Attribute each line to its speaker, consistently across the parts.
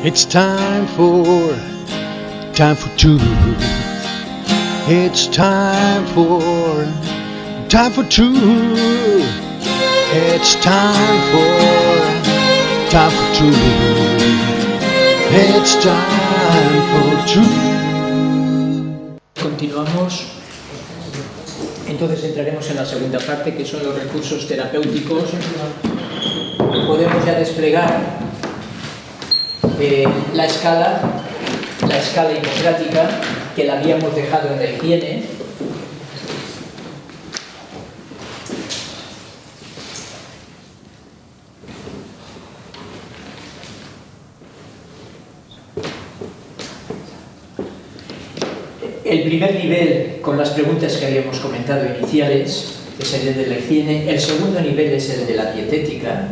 Speaker 1: It's time for, time for truth. It's time for, time for truth. It's time for, time for truth. It's time for truth.
Speaker 2: Continuamos. Entonces entraremos en la segunda parte, que son los recursos terapéuticos. Podemos ya desplegar eh, la escala, la escala hipocrática, que la habíamos dejado en la higiene. El primer nivel, con las preguntas que habíamos comentado iniciales, es el de la higiene. El segundo nivel es el de la dietética.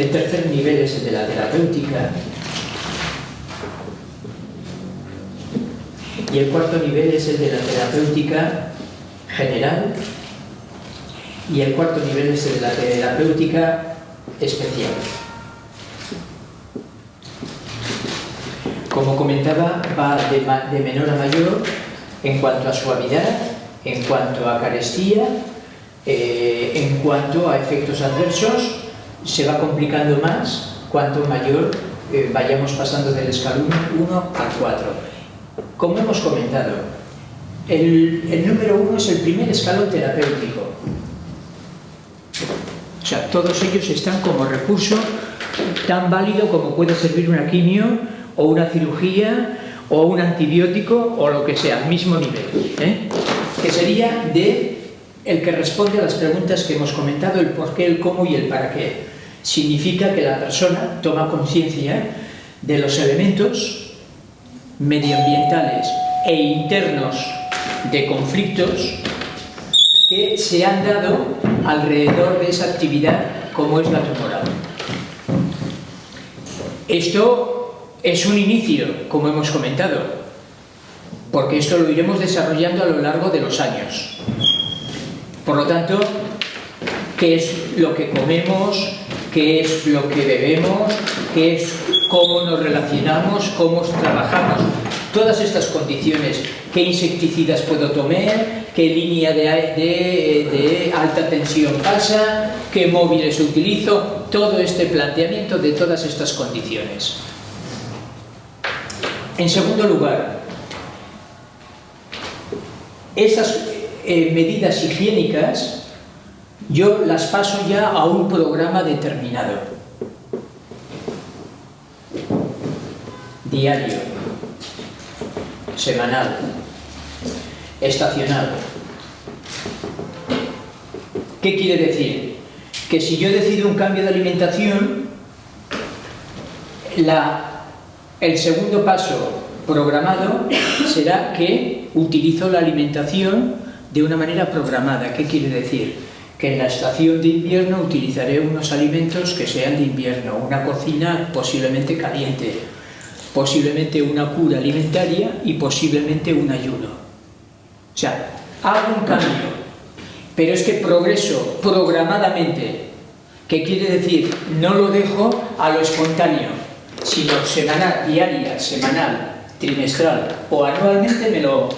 Speaker 2: El tercer nivel es el de la terapéutica. Y el cuarto nivel es el de la terapéutica general. Y el cuarto nivel es el de la terapéutica especial. Como comentaba, va de, menor a mayor en cuanto a suavidad, en cuanto a carestía, eh, en cuanto a efectos adversos, se va complicando más cuanto mayor eh, vayamos pasando del escalón 1 al 4. Como hemos comentado, el, el número 1 es el primer escalón terapéutico. O sea, todos ellos están como recurso tan válido como puede servir una quimio o una cirugía o un antibiótico o lo que sea, mismo nivel. ¿eh? Que sería de el que responde a las preguntas que hemos comentado, el por qué, el cómo y el para qué. Significa que la persona toma conciencia de los elementos medioambientales e internos de conflictos que se han dado alrededor de esa actividad como es la tumoral. Esto es un inicio, como hemos comentado, porque esto lo iremos desarrollando a lo largo de los años. Por lo tanto, ¿qué es lo que comemos? ¿Qué es lo que bebemos? ¿Qué es cómo nos relacionamos? ¿Cómo trabajamos? Todas estas condiciones, ¿qué insecticidas puedo tomar? ¿Qué línea de, alta tensión pasa? ¿Qué móviles utilizo? Todo este planteamiento de todas estas condiciones. En segundo lugar, esas eh, medidas higiénicas yo las paso ya a un programa determinado, diario, semanal, estacional. ¿Qué quiere decir? Que si yo decido un cambio de alimentación, el segundo paso programado será que utilizo la alimentación de una manera programada. ¿Qué quiere decir? Que en la estación de invierno utilizaré unos alimentos que sean de invierno, una cocina posiblemente caliente, posiblemente una cura alimentaria y posiblemente un ayuno. O sea, hago un cambio, pero es que progreso programadamente. ¿Qué quiere decir? No lo dejo a lo espontáneo sino semanal, diaria, semanal, trimestral o anualmente me lo,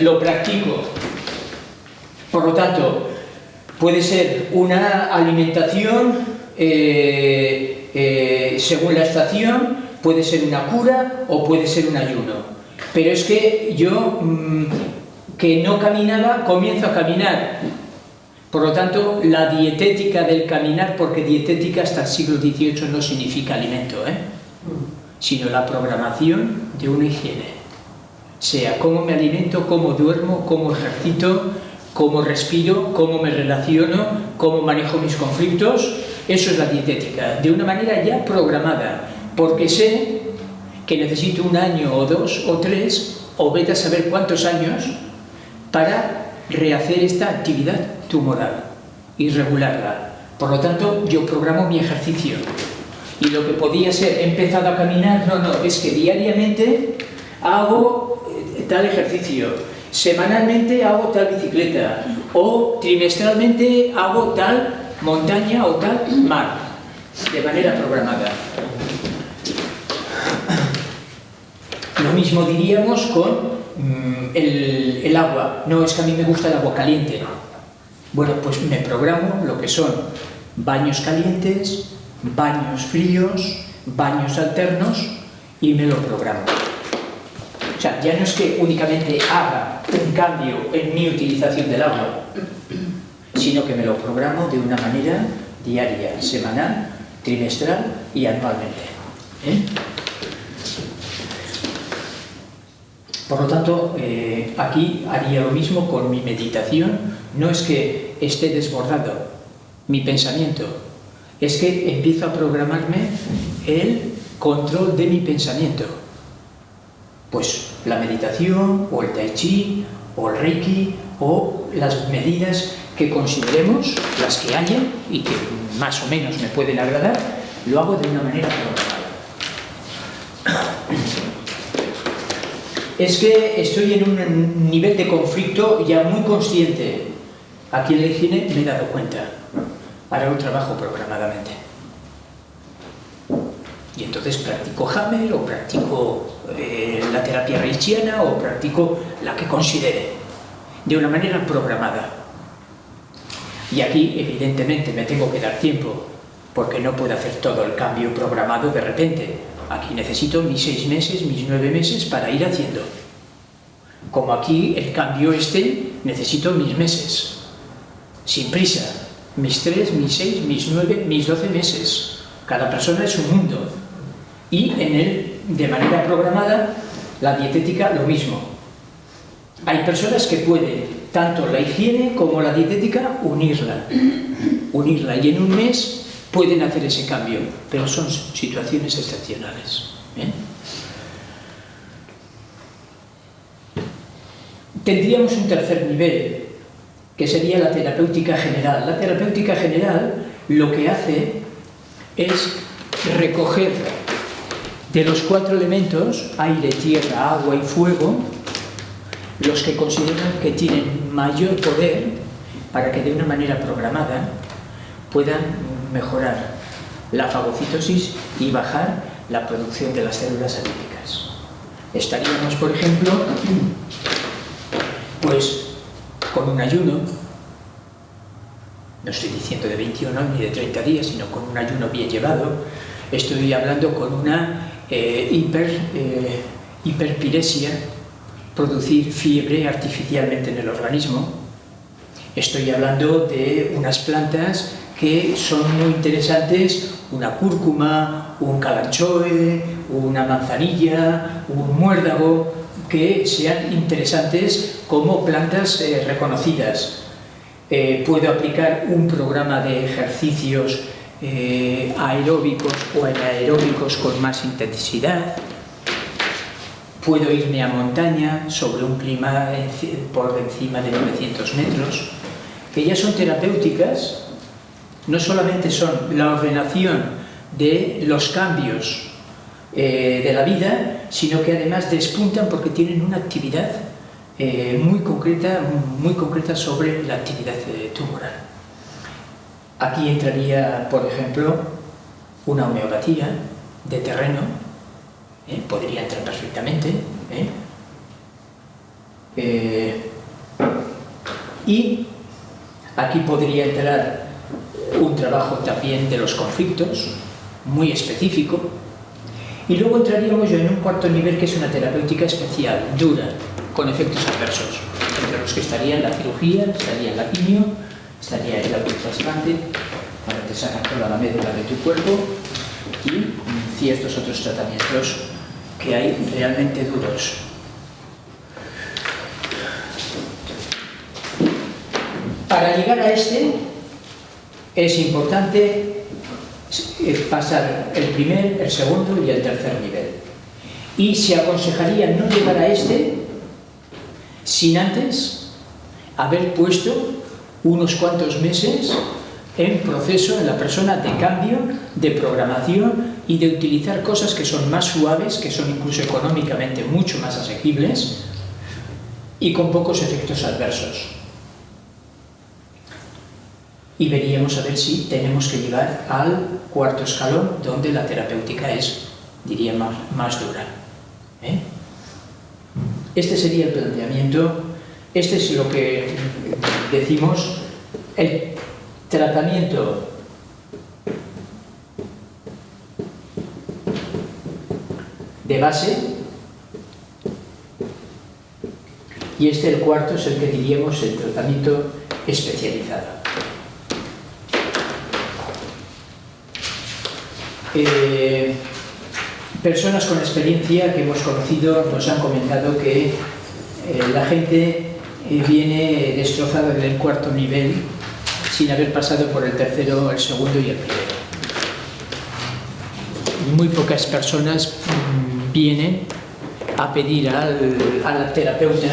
Speaker 2: lo practico. Por lo tanto, puede ser una alimentación eh, eh, según la estación, puede ser una cura o puede ser un ayuno. Pero es que yo, mm, que no caminaba, comienzo a caminar. Por lo tanto, la dietética del caminar, porque dietética hasta el siglo XVIII no significa alimento, ¿eh? sino la programación de una higiene. Sea cómo me alimento, cómo duermo, cómo ejercito, cómo respiro, cómo me relaciono, cómo manejo mis conflictos. Eso es la dietética, de una manera ya programada, porque sé que necesito un año o dos o tres, o vete a saber cuántos años, para rehacer esta actividad tumoral y regularla. Por lo tanto, yo programo mi ejercicio, y lo que podía ser empezado a caminar, no, no, es que diariamente hago eh, tal ejercicio, semanalmente hago tal bicicleta o trimestralmente hago tal montaña o tal mar. de manera programada. Lo mismo diríamos con mm, el, el agua. No, es que a mí me gusta el agua caliente. Bueno, pues me programo lo que son baños calientes, baños fríos, baños alternos y me lo programo. O sea, ya no es que únicamente haga un cambio en mi utilización del agua, sino que me lo programo de una manera diaria, semanal, trimestral y anualmente. ¿eh? Por lo tanto, eh, aquí haría lo mismo con mi meditación. No es que esté desbordado mi pensamiento, es que empiezo a programarme el control de mi pensamiento. Pues la meditación, o el tai chi, o el reiki, o las medidas que consideremos, las que haya y que más o menos me pueden agradar, lo hago de una manera programada. Es que estoy en un nivel de conflicto ya muy consciente. Aquí en el cine me he dado cuenta. Haré un trabajo programadamente. Y entonces practico Hammer o practico eh, la terapia reichiana o practico la que considere, de una manera programada. Y aquí, evidentemente, me tengo que dar tiempo, porque no puedo hacer todo el cambio programado de repente. Aquí necesito mis seis meses, mis nueve meses para ir haciendo. Como aquí el cambio este, necesito mis meses. Sin prisa. Mis tres, mis seis, mis nueve, mis doce meses. Cada persona es un mundo. Y en él, de manera programada, la dietética lo mismo. Hay personas que pueden tanto la higiene como la dietética unirla, unirla y en un mes pueden hacer ese cambio, pero son situaciones excepcionales. ¿eh? Tendríamos un tercer nivel, que sería la terapéutica general. La terapéutica general lo que hace es recoger de los cuatro elementos, aire, tierra, agua y fuego, los que consideran que tienen mayor poder para que de una manera programada puedan mejorar la fagocitosis y bajar la producción de las células anímicas. Estaríamos, por ejemplo, pues con un ayuno, no estoy diciendo de 21 ni de 30 días, sino con un ayuno bien llevado, estoy hablando con una eh, hiper, eh, hiperpiresia producir fiebre artificialmente en el organismo. Estoy hablando de unas plantas que son muy interesantes, una cúrcuma, un calanchoe, una manzanilla, un muérdago, que sean interesantes como plantas eh, reconocidas. Eh, puedo aplicar un programa de ejercicios eh, aeróbicos o anaeróbicos con más intensidad, Puedo irme a montaña sobre un clima por encima de 900 metros, que ya son terapéuticas, no solamente son la ordenación de los cambios eh, de la vida, sino que además despuntan porque tienen una actividad eh, muy, concreta, muy concreta sobre la actividad tumoral. Aquí entraría, por ejemplo, una homeopatía de terreno, ¿eh? podría entrar perfectamente. ¿eh? Eh, y aquí podría entrar un trabajo también de los conflictos, muy específico, y luego entraríamos yo en un cuarto nivel que es una terapéutica especial, dura, con efectos adversos, entre los que estarían la cirugía, estaría la quimio, estaría el autotrasplante, para que sacar toda la médula de tu cuerpo, y ciertos otros tratamientos que hay realmente duros. Para llegar a este es importante eh, pasar el primer, el segundo y el tercer nivel. Y se aconsejaría no llegar a este sin antes haber puesto unos cuantos meses en proceso en la persona de cambio, de programación y de utilizar cosas que son más suaves, que son incluso económicamente mucho más asequibles y con pocos efectos adversos. y veríamos a ver si tenemos que llegar al cuarto escalón donde la terapéutica es, diría, más, más dura. ¿eh? Este sería el planteamiento, este es lo que decimos, el tratamiento de base y este el cuarto es el que diríamos el tratamiento especializado. Eh, personas con experiencia que hemos conocido nos han comentado que eh, la gente eh, viene destrozada del cuarto nivel sin haber pasado por el tercero, el segundo y el primero. Muy pocas personas mm, vienen a pedir al, al terapeuta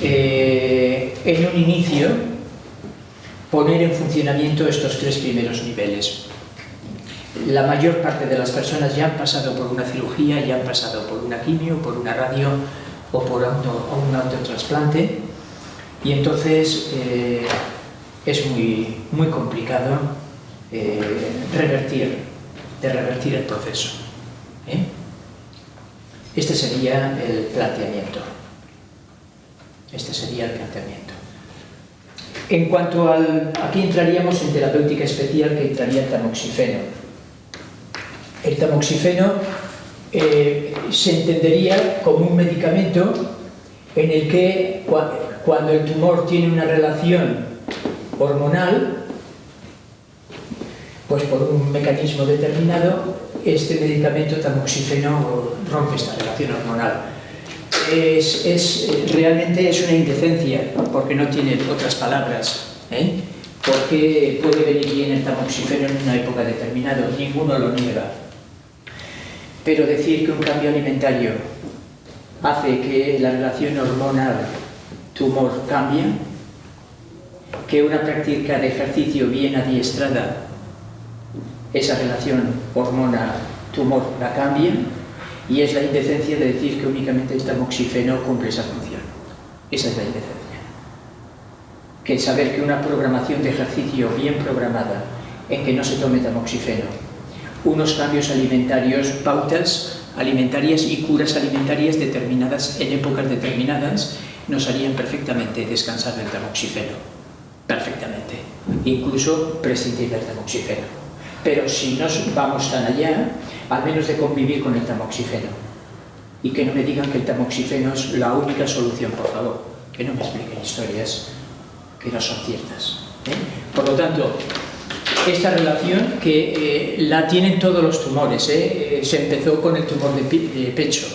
Speaker 2: eh, en un inicio poner en funcionamiento estos tres primeros niveles la mayor parte de las personas ya han pasado por una cirugía, ya han pasado por una quimio, por una radio o por un autotrasplante y entonces eh, es muy, muy complicado eh, revertir, de revertir el proceso. ¿eh? Este sería el planteamiento. Este sería el planteamiento. En cuanto al... Aquí entraríamos en terapéutica especial que entraría el tamoxifeno el tamoxifeno eh, se entendería como un medicamento en el que cuando el tumor tiene una relación hormonal, pues por un mecanismo determinado, este medicamento tamoxifeno rompe esta relación hormonal. Es, realmente es una indecencia, porque no tiene otras palabras. ¿eh? Porque puede venir bien el tamoxifeno en una época determinada, ninguno lo niega. Pero decir que un cambio alimentario hace que la relación hormonal-tumor cambie, que una práctica de ejercicio bien adiestrada, esa relación hormona-tumor la cambia, y es la indecencia de decir que únicamente el tamoxifeno cumple esa función. Esa es la indecencia. Que saber que una programación de ejercicio bien programada, en que no se tome tamoxifeno, unos cambios alimentarios, pautas alimentarias y curas alimentarias determinadas en épocas determinadas nos harían perfectamente descansar del tamoxifeno, perfectamente, incluso prescindir del tamoxifeno. Pero si no vamos tan allá, al menos de convivir con el tamoxifeno. Y que no me digan que el tamoxifeno es la única solución, por favor. Que no me expliquen historias que no son ciertas. ¿eh? Por lo tanto, esta relación que eh, la tienen todos los tumores. ¿eh? Eh, se empezó con el tumor de, pecho,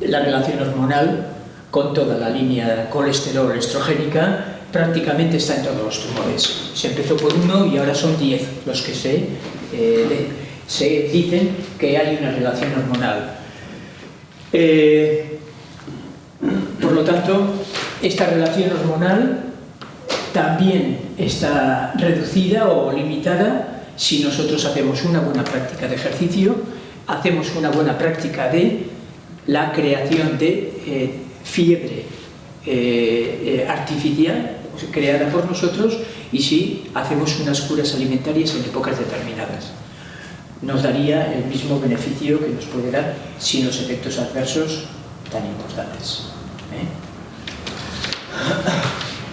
Speaker 2: la relación hormonal con toda la línea colesterol estrogénica prácticamente está en todos los tumores. Se empezó por uno y ahora son 10 los que se, se dicen que hay una relación hormonal. por lo tanto, esta relación hormonal también está reducida o limitada si nosotros hacemos una buena práctica de ejercicio, hacemos una buena práctica de la creación de eh, fiebre eh, eh, artificial creada por nosotros y si hacemos unas curas alimentarias en épocas determinadas. Nos daría el mismo beneficio que nos puede dar sin los efectos adversos tan importantes.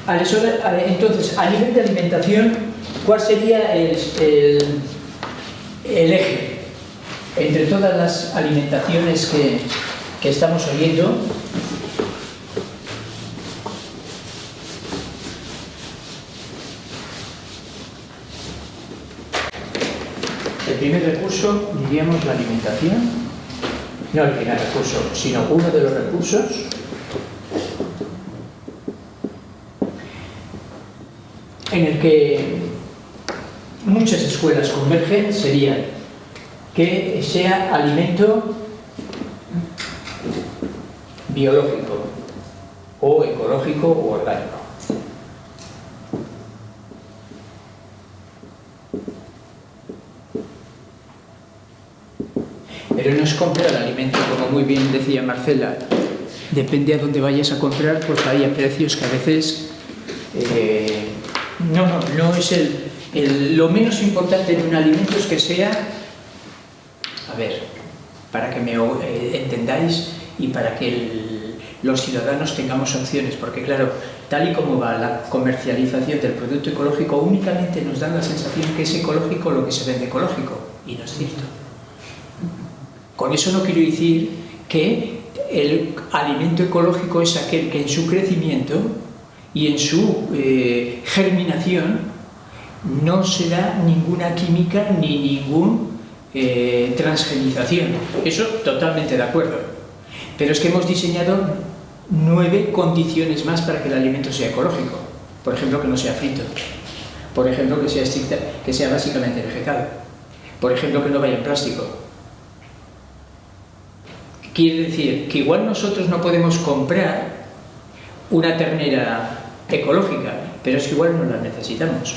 Speaker 2: Entonces, a nivel de alimentación, ¿cuál sería el, eje entre todas las alimentaciones que, que estamos oyendo? El primer recurso, diríamos, la alimentación, no el primer recurso, sino uno de los recursos en el que muchas escuelas convergen serían que sea alimento biológico o ecológico o orgánico. Pero no es comprar alimento, como muy bien decía Marcela, depende a dónde vayas a comprar, pues hay precios que a veces no, es el, lo menos importante en un alimento es que sea, a ver, para que me eh, entendáis y para que los ciudadanos tengamos opciones, porque claro, tal y como va la comercialización del producto ecológico, únicamente nos dan la sensación que es ecológico lo que se vende ecológico, y no es cierto. Con eso no quiero decir que el alimento ecológico es aquel que en su crecimiento y en su eh, germinación no se da ninguna química ni ninguna eh, transgenización. Eso totalmente de acuerdo. Pero es que hemos diseñado nueve condiciones más para que el alimento sea ecológico. Por ejemplo, que no sea frito. Por ejemplo, que sea, estricta, que sea básicamente vegetal. Por ejemplo, que no vaya en plástico. Quiere decir que igual nosotros no podemos comprar una ternera ecológica, pero es que igual no la necesitamos.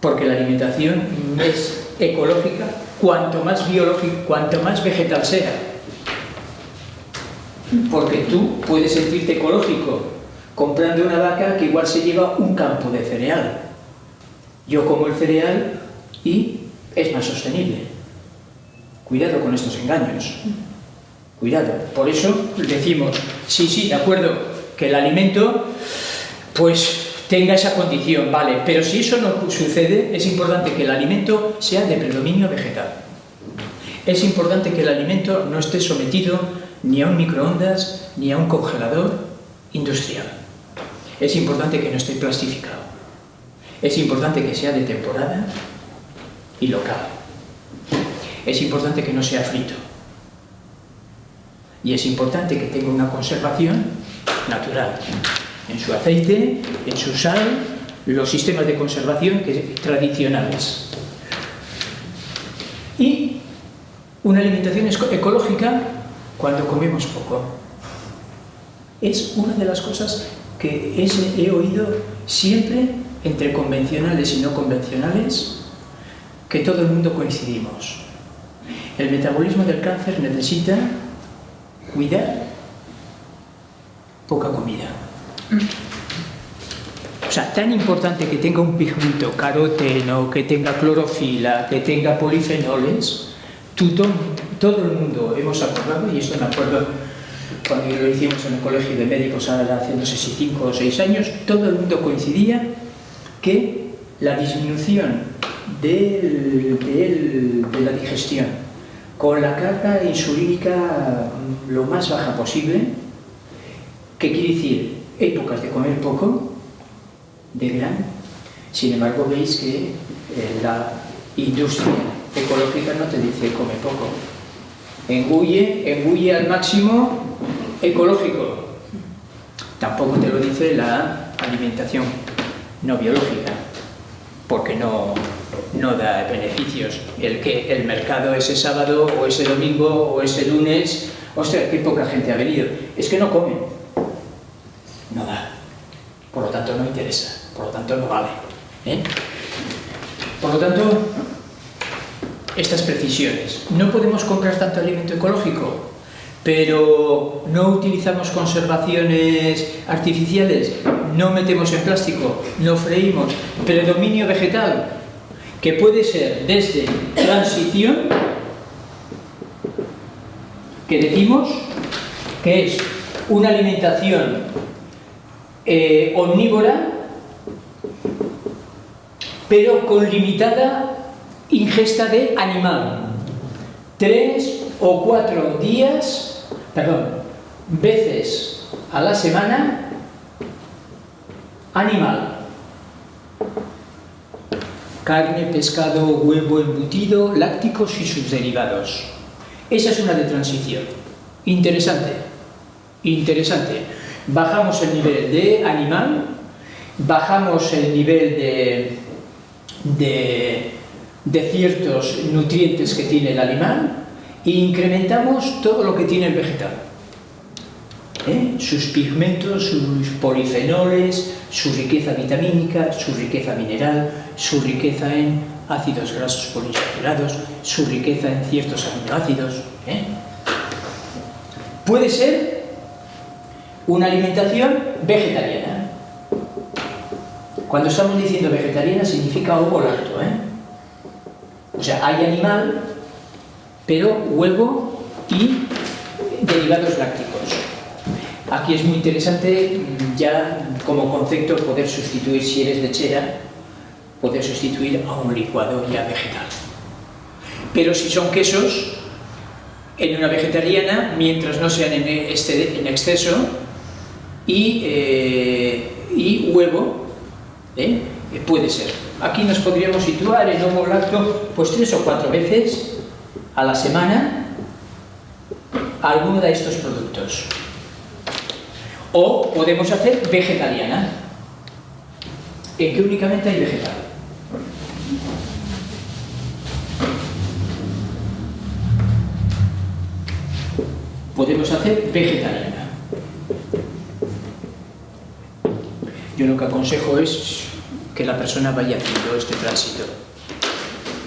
Speaker 2: Porque la alimentación es ecológica cuanto más biológica, cuanto más vegetal sea. Porque tú puedes sentirte ecológico comprando una vaca que igual se lleva un campo de cereal. Yo como el cereal y es más sostenible. Cuidado con estos engaños. Cuidado. Por eso decimos, sí, sí, de acuerdo, que el alimento pues tenga esa condición, vale, pero si eso no sucede, es importante que el alimento sea de predominio vegetal. Es importante que el alimento no esté sometido ni a un microondas ni a un congelador industrial. Es importante que no esté plastificado. Es importante que sea de temporada y local. Es importante que no sea frito. Y es importante que tenga una conservación natural en su aceite, en su sal, los sistemas de conservación tradicionales. Y una alimentación ecológica cuando comemos poco. Es una de las cosas que he oído siempre entre convencionales y no convencionales, que todo el mundo coincidimos. El metabolismo del cáncer necesita cuidar poca comida. O sea, tan importante que tenga un pigmento caroteno, que tenga clorofila, que tenga polifenoles, todo, el mundo hemos acordado, y esto me acuerdo cuando lo hicimos en el colegio de médicos hace no sé si cinco o seis años, todo el mundo coincidía que la disminución de la digestión con la carga insulínica lo más baja posible, que quiere decir épocas de comer poco, de gran. Sin embargo, veis que eh, la industria ecológica no te dice come poco. Engulle, engulle al máximo ecológico. Tampoco te lo dice la alimentación no biológica, porque no, no da beneficios. El que el mercado ese sábado o ese domingo o ese lunes, ostras, qué poca gente ha venido. Es que no comen no da. Por lo tanto, no interesa. Por lo tanto, no vale. ¿eh? Por lo tanto, estas precisiones. No podemos comprar tanto alimento ecológico, pero no utilizamos conservaciones artificiales, no metemos en plástico, no freímos, predominio vegetal, que puede ser desde transición, que decimos que es una alimentación eh, omnívora, pero con limitada ingesta de animal. Tres o cuatro días, perdón, veces a la semana, animal. Carne, pescado, huevo, embutido, lácticos y sus derivados. Esa es una de transición. Interesante. Interesante bajamos el nivel de animal, bajamos el nivel de, de, ciertos nutrientes que tiene el animal e incrementamos todo lo que tiene el vegetal. ¿Eh? Sus pigmentos, sus polifenoles, su riqueza vitamínica, su riqueza mineral, su riqueza en ácidos grasos poliinsaturados, su riqueza en ciertos aminoácidos. ¿eh? Puede ser una alimentación vegetariana. Cuando estamos diciendo vegetariana significa ovo lacto, ¿eh? O sea, hay animal, pero huevo y derivados lácticos. Aquí es muy interesante mm, ya como concepto poder sustituir, si eres lechera, poder sustituir a un licuado ya vegetal. Pero si son quesos, en una vegetariana, mientras no sean en, este, en exceso, y, eh, y huevo, ¿eh? puede ser. Aquí nos podríamos situar en homo lacto pues tres o cuatro veces a la semana alguno de estos productos. O podemos hacer vegetariana, en que únicamente hay vegetal. Podemos hacer vegetariana. Yo lo que aconsejo es que la persona vaya haciendo este tránsito.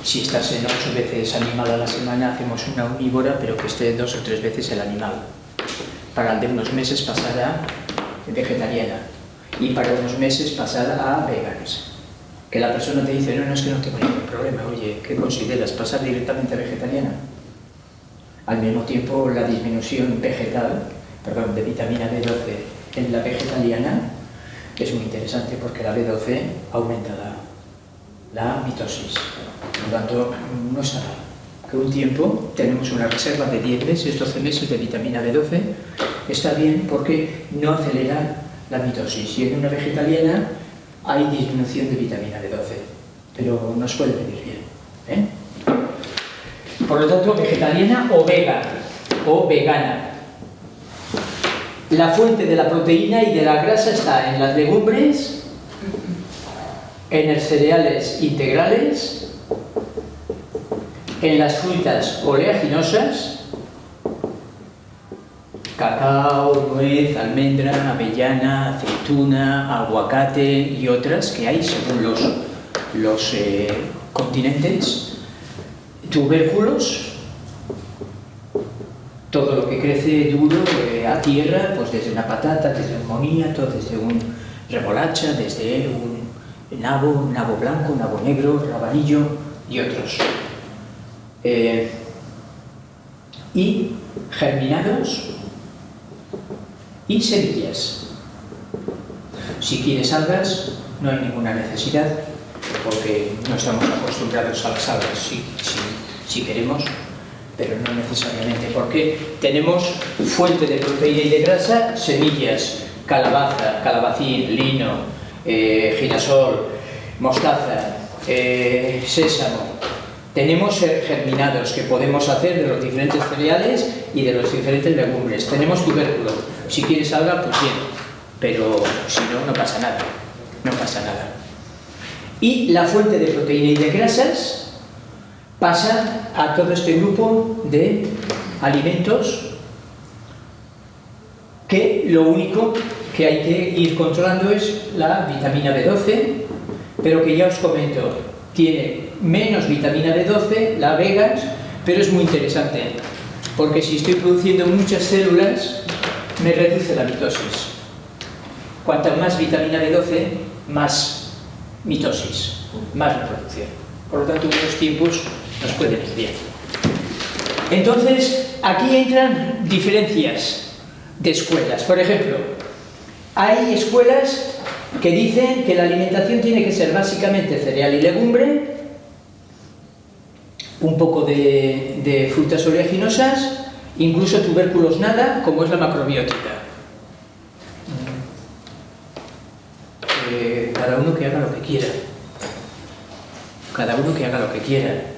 Speaker 2: Si estás en ocho veces animal a la semana, hacemos una omnívora, pero que esté dos o tres veces el animal para de unos meses pasar a vegetariana y para unos meses pasar a. Que la persona te dice, no, no es que no tengo ningún problema, oye, ¿qué consideras? ¿Pasar directamente a vegetariana? Al mismo tiempo, la disminución vegetal, perdón, de vitamina B12 en la vegetariana es muy interesante porque la B12 aumenta la, mitosis. Por lo tanto, no está mal un tiempo tenemos una reserva de 10 meses, 12 meses de vitamina B12, está bien porque no acelera la mitosis. Y en una vegetariana hay disminución de vitamina B12, pero nos puede venir bien. ¿eh? Por lo tanto, vegetariana o vega, o vegana. La fuente de la proteína y de la grasa está en las legumbres, en los cereales integrales, en las frutas oleaginosas, cacao, nuez, almendra, avellana, aceituna, aguacate y otras que hay según los, los eh, continentes, tubérculos, todo lo que crece duro eh, a tierra, pues desde una patata, desde un moniato, desde un remolacha, desde un nabo, nabo blanco, nabo negro, rabanillo y otros. Eh, y germinados y semillas. Si quieres algas, no hay ninguna necesidad, porque no estamos acostumbrados a las algas, si, si queremos, pero no necesariamente, porque tenemos fuente de proteína y de grasa, semillas, calabaza, calabacín, lino, eh, girasol, mostaza, eh, sésamo, tenemos germinados que podemos hacer de los diferentes cereales y de los diferentes legumbres. Tenemos tubérculo. Si quieres alga, pues bien. Pero si no, no pasa nada. No pasa nada. Y la fuente de proteína y de grasas pasa a todo este grupo de alimentos que lo único que hay que ir controlando es la vitamina B12, pero que ya os comento, tiene menos vitamina B12, la vegas, pero es muy interesante, porque si estoy produciendo muchas células, me reduce la mitosis. Cuanta más vitamina B12, más mitosis, más reproducción. Por lo tanto, unos tiempos nos pueden ir bien. Entonces, aquí entran diferencias de escuelas. Por ejemplo, hay escuelas que dicen que la alimentación tiene que ser básicamente cereal y legumbre, un poco de, frutas oleaginosas, incluso tubérculos nada, como es la macrobiótica. Eh, cada uno que haga lo que quiera. Cada uno que haga lo que quiera.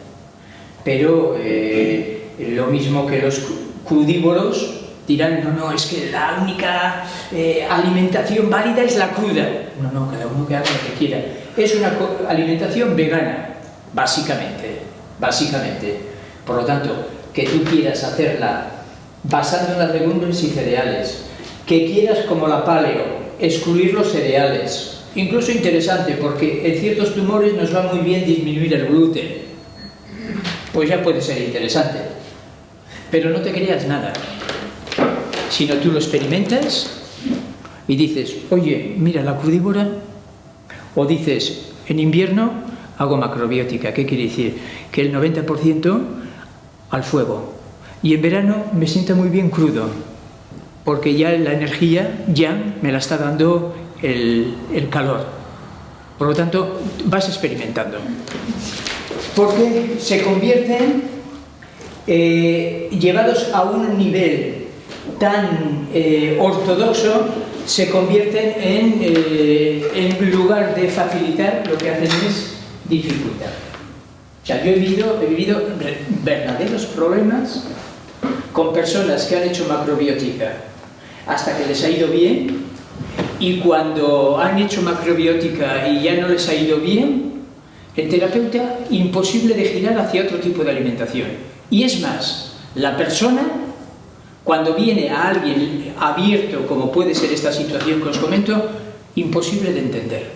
Speaker 2: Pero eh, lo mismo que los crudívoros dirán, no, no, es que la única eh, alimentación válida es la cruda. No, no, cada uno que haga lo que quiera. Es una alimentación vegana, básicamente, básicamente. Por lo tanto, que tú quieras hacerla basando en las legumbres y cereales, que quieras como la paleo, excluir los cereales, incluso interesante, porque en ciertos tumores nos va muy bien disminuir el gluten, pues ya puede ser interesante. Pero no te creas nada, sino tú lo experimentas y dices, oye, mira, la crudívora O dices, en invierno hago macrobiótica. ¿Qué quiere decir? Que el 90% al fuego. Y en verano me siento muy bien crudo, porque ya la energía ya me la está dando el, calor. Por lo tanto, vas experimentando. Porque se convierten, eh, llevados a un nivel tan eh, ortodoxo, se convierten en, eh, en lugar de facilitar, lo que hacen es dificultar. O sea, yo he vivido, he vivido verdaderos problemas con personas que han hecho macrobiótica hasta que les ha ido bien y cuando han hecho macrobiótica y ya no les ha ido bien, el terapeuta imposible de girar hacia otro tipo de alimentación. Y es más, la persona, cuando viene a alguien abierto, como puede ser esta situación que os comento, imposible de entender.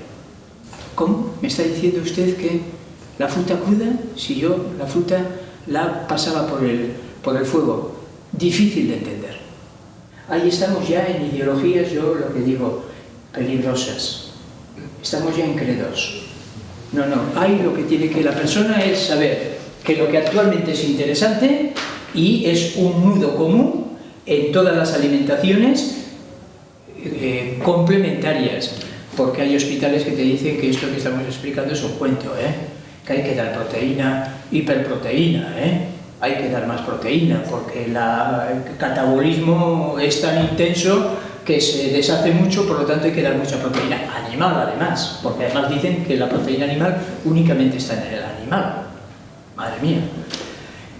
Speaker 2: ¿Cómo? ¿Me está diciendo usted que la fruta cruda, si yo la fruta la pasaba por el, por el fuego? Difícil de entender. Ahí estamos ya en ideologías, yo lo que digo, peligrosas. Estamos ya en credos. No, no, ahí lo que tiene que la persona es saber que lo que actualmente es interesante y es un nudo común en todas las alimentaciones eh, complementarias, porque hay hospitales que te dicen que esto que estamos explicando es un cuento, ¿eh? que hay que dar proteína, hiperproteína, ¿eh? hay que dar más proteína, porque el catabolismo es tan intenso que se deshace mucho, por lo tanto hay que dar mucha proteína animal además, porque además dicen que la proteína animal únicamente está en el animal. Madre mía.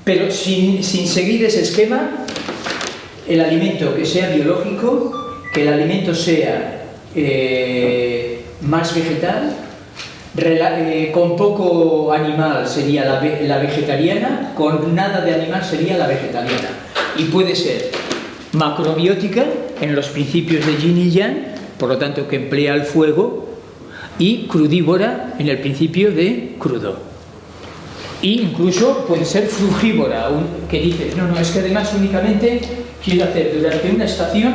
Speaker 2: Pero sin, seguir ese esquema, el alimento que sea biológico, que el alimento sea eh, más vegetal, eh, con poco animal sería la, la, vegetariana, con nada de animal sería la vegetariana. Y puede ser macrobiótica en los principios de yin y yang, por lo tanto que emplea el fuego, y crudívora en el principio de crudo. Y incluso puede ser frugívora, que dice, no, no, es que además únicamente quiero hacer durante una estación,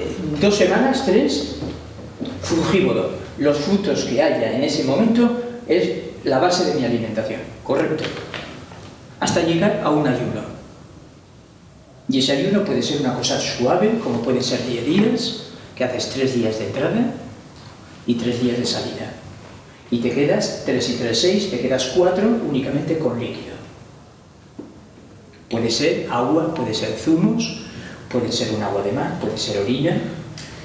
Speaker 2: eh, dos semanas, tres, frugívoro. Los frutos que haya en ese momento es la base de mi alimentación, correcto. Hasta llegar a un ayuno. Y ese ayuno puede ser una cosa suave, como puede ser 10 días, que haces 3 días de entrada y 3 días de salida. Y te quedas 3 y 3, 6, te quedas 4 únicamente con líquido. Puede ser agua, puede ser zumos, puede ser un agua de mar, puede ser orina,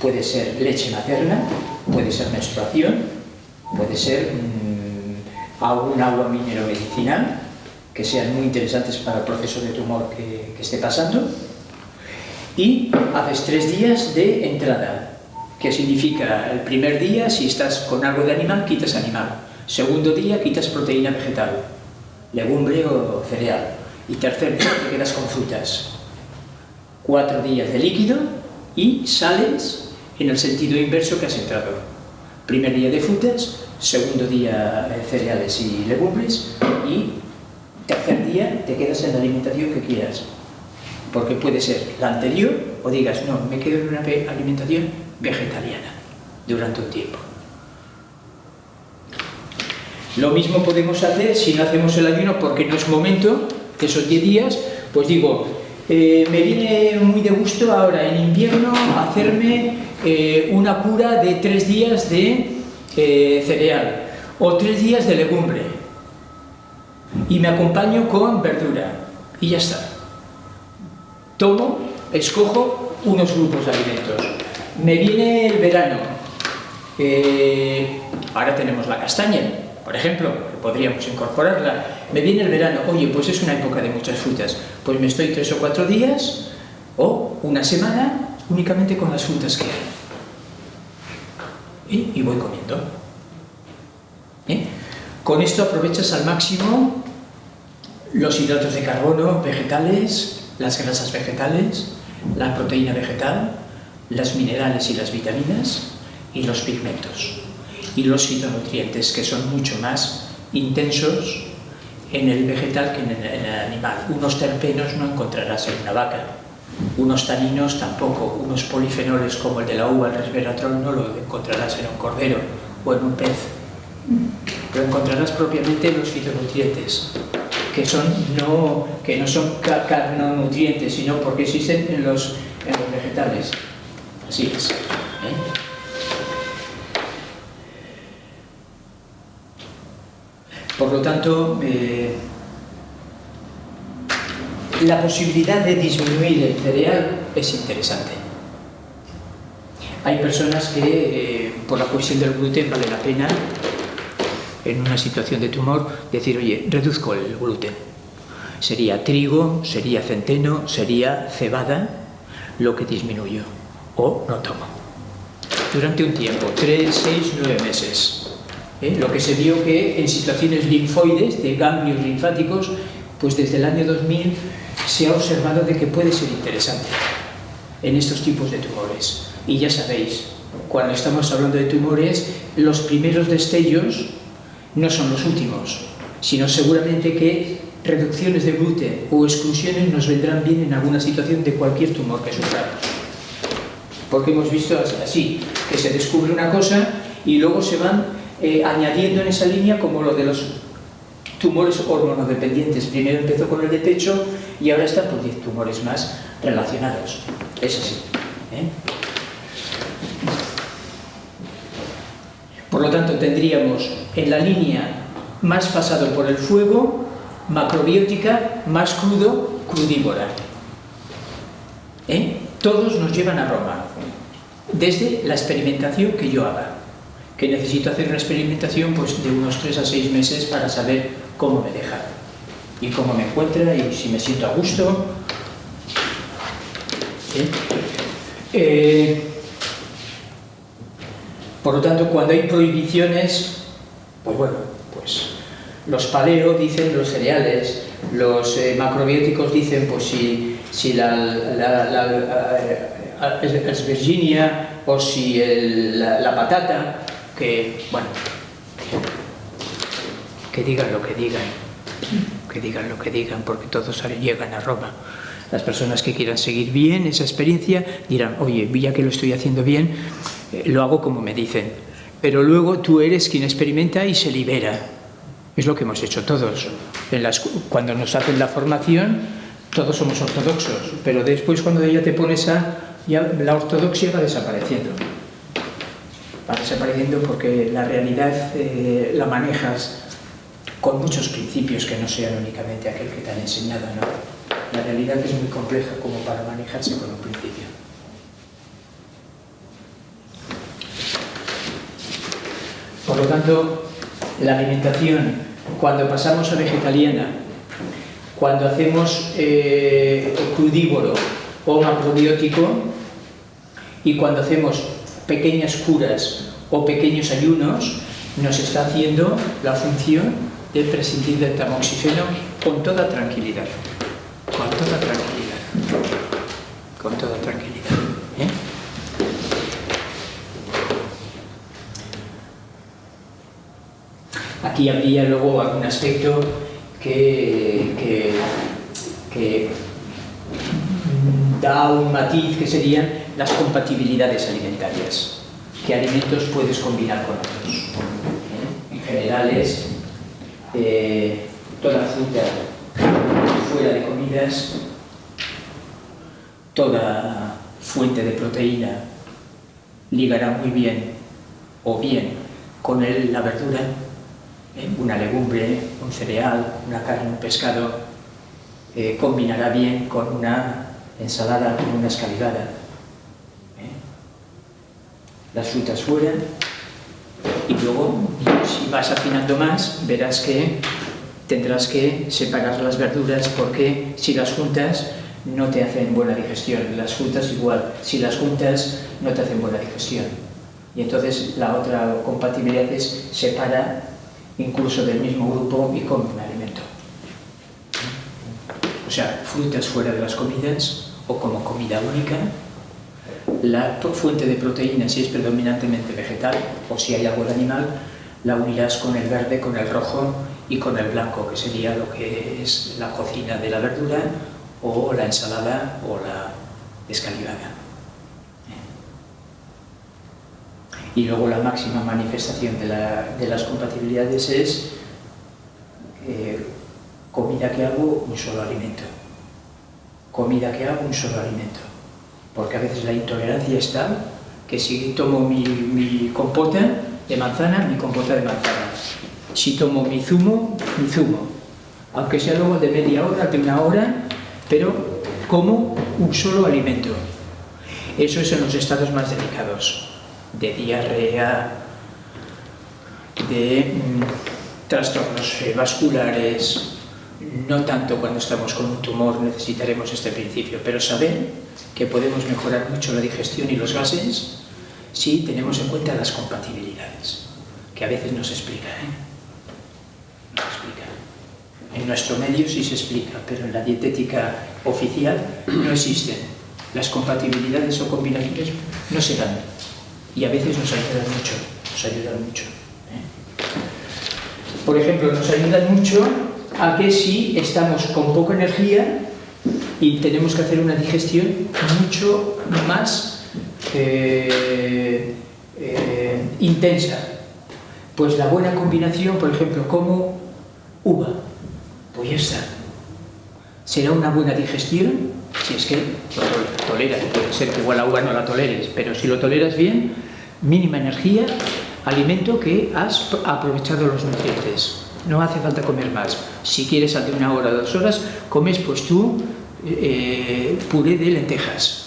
Speaker 2: puede ser leche materna, puede ser menstruación, puede ser mmm, un agua minero medicinal, que sean muy interesantes para el proceso de tumor que, esté pasando. Y haces tres días de entrada, que significa el primer día, si estás con algo de animal, quitas animal. Segundo día, quitas proteína vegetal, legumbre o cereal. Y tercer día, te quedas con frutas. Cuatro días de líquido y sales en el sentido inverso que has entrado. Primer día de frutas, segundo día de cereales y legumbres y tercer día te quedas en la alimentación que quieras. Porque puede ser la anterior o digas, no, me quedo en una alimentación vegetariana durante un tiempo. Lo mismo podemos hacer si no hacemos el ayuno porque no es momento, de esos 10 días, pues digo, eh, me viene muy de gusto ahora en invierno hacerme eh, una cura de 3 días de eh, cereal o 3 días de legumbre y me acompaño con verdura y ya está. Tomo, escojo unos grupos de alimentos. Me viene el verano, eh, ahora tenemos la castaña, por ejemplo, podríamos incorporarla. Me viene el verano, oye, pues es una época de muchas frutas, pues me estoy tres o cuatro días o una semana únicamente con las frutas que hay. Y, voy comiendo. ¿Eh? Con esto aprovechas al máximo los hidratos de carbono vegetales, las grasas vegetales, la proteína vegetal, las minerales y las vitaminas y los pigmentos y los fitonutrientes que son mucho más intensos en el vegetal que en el, animal. Unos terpenos no encontrarás en una vaca, unos taninos tampoco, unos polifenoles como el de la uva, el resveratrol, no lo encontrarás en un cordero o en un pez. Lo encontrarás propiamente en los fitonutrientes, que, son no, que no son carnonutrientes, sino porque existen en los, en los vegetales. Así es. ¿eh? Por lo tanto, eh, la posibilidad de disminuir el cereal es interesante. Hay personas que, eh, por la cuestión del gluten, vale la pena, en una situación de tumor, decir, oye, reduzco el gluten. Sería trigo, sería centeno, sería cebada, lo que disminuyo. O no tomo. Durante un tiempo, 3, 6, 9 meses. ¿eh? Lo que se vio que en situaciones linfoides, de ganglios linfáticos, pues desde el año 2000 se ha observado de que puede ser interesante en estos tipos de tumores. Y ya sabéis, cuando estamos hablando de tumores, los primeros destellos no son los últimos, sino seguramente que reducciones de gluten o exclusiones nos vendrán bien en alguna situación de cualquier tumor que suframos. Porque hemos visto así, que se descubre una cosa y luego se van eh, añadiendo en esa línea como lo de los tumores hormonodependientes. Primero empezó con el de pecho y ahora están por 10 tumores más relacionados. Es así. ¿eh? Por lo tanto, tendríamos en la línea más pasado por el fuego, macrobiótica, más crudo, crudívora. ¿Eh? Todos nos llevan a Roma, desde la experimentación que yo haga, que necesito hacer una experimentación pues, de unos 3 a 6 meses para saber cómo me deja y cómo me encuentra y si me siento a gusto. Eh, por lo tanto, cuando hay prohibiciones, pues bueno, pues los paleo dicen los cereales, los eh, macrobióticos dicen pues si, si la, la, es Virginia o si la, patata, que bueno, que digan lo que digan, que digan lo que digan, porque todos llegan a Roma. Las personas que quieran seguir bien esa experiencia dirán, oye, ya que lo estoy haciendo bien, eh, lo hago como me dicen. Pero luego tú eres quien experimenta y se libera. Es lo que hemos hecho todos. Cuando nos hacen la formación, todos somos ortodoxos, pero después cuando ya te pones a... Ya la ortodoxia va desapareciendo. Va desapareciendo porque la realidad eh, la manejas con muchos principios que no sean únicamente aquel que te han enseñado, ¿no? La realidad es muy compleja como para manejarse con un principio. Por lo tanto, la alimentación, cuando pasamos a vegetariana, cuando hacemos eh, crudívoro o macrobiótico, y cuando hacemos pequeñas curas o pequeños ayunos, nos está haciendo la función de prescindir del tamoxifeno con toda tranquilidad con toda tranquilidad. Con toda tranquilidad. ¿eh? Aquí habría luego algún aspecto que, que, que da un matiz que serían las compatibilidades alimentarias. ¿Qué alimentos puedes combinar con otros? ¿Eh? En general es eh, toda fruta fuera de comidas, toda fuente de proteína ligará muy bien o bien con él la verdura, ¿eh? una legumbre, un cereal, una carne, un pescado, eh, combinará bien con una ensalada, con una escalivada. ¿eh? Las frutas fuera y luego, si vas afinando más, verás que tendrás que separar las verduras porque si las juntas no te hacen buena digestión, las frutas igual, si las juntas no te hacen buena digestión. Y entonces la otra compatibilidad es separa incluso del mismo grupo y come un alimento. O sea, frutas fuera de las comidas o como comida única, la fuente de proteína si es predominantemente vegetal o si hay algo de animal, la unirás con el verde, con el rojo y con el blanco, que sería lo que es la cocina de la verdura o la ensalada o la escalivada. Y luego la máxima manifestación de, las compatibilidades es eh, comida que hago, un solo alimento. Comida que hago, un solo alimento. Porque a veces la intolerancia es tal que si tomo mi, mi compota de manzana, mi compota de manzana. Si tomo mi zumo, mi zumo. Aunque sea luego de media hora, de una hora, pero como un solo alimento. Eso es en los estados más delicados, de diarrea, de mm, trastornos eh, vasculares, no tanto cuando estamos con un tumor necesitaremos este principio, pero saber que podemos mejorar mucho la digestión y los gases si tenemos en cuenta las compatibilidades, que a veces no se explica, ¿eh? No se explica. En nuestro medio sí se explica, pero en la dietética oficial no existen. Las compatibilidades o combinaciones no se dan. Y a veces nos ayudan mucho, nos ayudan mucho. ¿eh? Por ejemplo, nos ayudan mucho a que si estamos con poca energía y tenemos que hacer una digestión mucho más eh, eh, intensa, pues la buena combinación, por ejemplo, como uva, pues ya está. Será una buena digestión si es que lo toleras. Puede ser que igual la uva no la toleres, pero si lo toleras bien, mínima energía, alimento que has aprovechado los nutrientes no hace falta comer más. Si quieres de una hora dos horas, comes pues tú eh, puré de lentejas.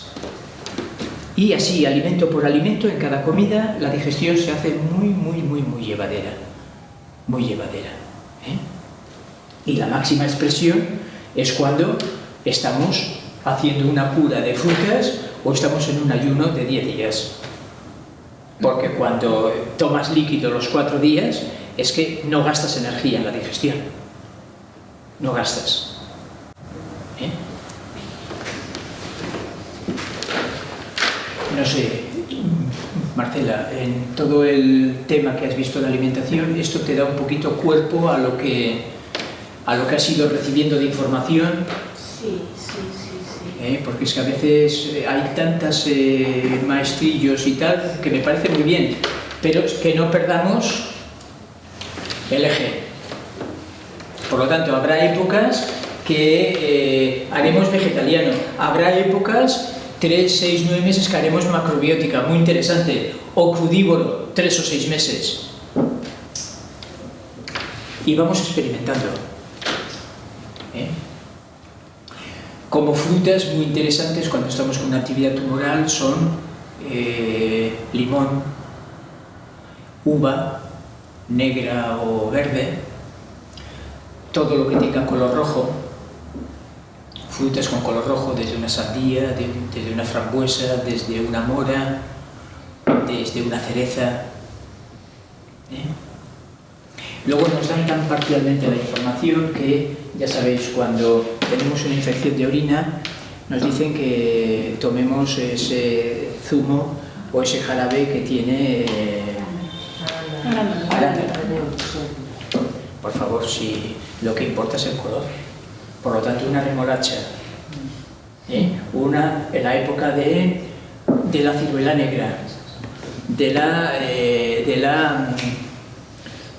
Speaker 2: Y así, alimento por alimento, en cada comida, la digestión se hace muy, muy, muy, muy llevadera. Muy llevadera. ¿eh? Y la máxima expresión es cuando estamos haciendo una cura de frutas o estamos en un ayuno de 10 días. Porque cuando tomas líquido los cuatro días, es que no gastas energía en la digestión. No gastas. ¿Eh? No sé, Marcela, en todo el tema que has visto de alimentación, esto te da un poquito cuerpo a lo que, a lo que has ido recibiendo de información.
Speaker 3: Sí.
Speaker 2: ¿Eh? Porque es que a veces eh, hay tantas maestrillos y tal que me parece muy bien, pero que no perdamos el eje. Por lo tanto, habrá épocas que eh, haremos vegetariano, habrá épocas, 3, 6, 9 meses que haremos macrobiótica, muy interesante, o crudívoro, 3 o 6 meses. Y vamos experimentando. ¿Eh? Como frutas muy interesantes cuando estamos con una actividad tumoral son eh, limón, uva, negra o verde, todo lo que tenga color rojo, frutas con color rojo, desde una sandía, desde una frambuesa, desde una mora, desde una cereza. ¿eh? Luego nos dan tan parcialmente la información que, ya sabéis, cuando tenemos una infección de orina, nos dicen que tomemos ese zumo o ese jarabe que tiene eh, por favor, si lo que importa es el color. Por lo tanto, una remolacha, ¿eh? una en la época de, de la ciruela negra, de la, eh, de la,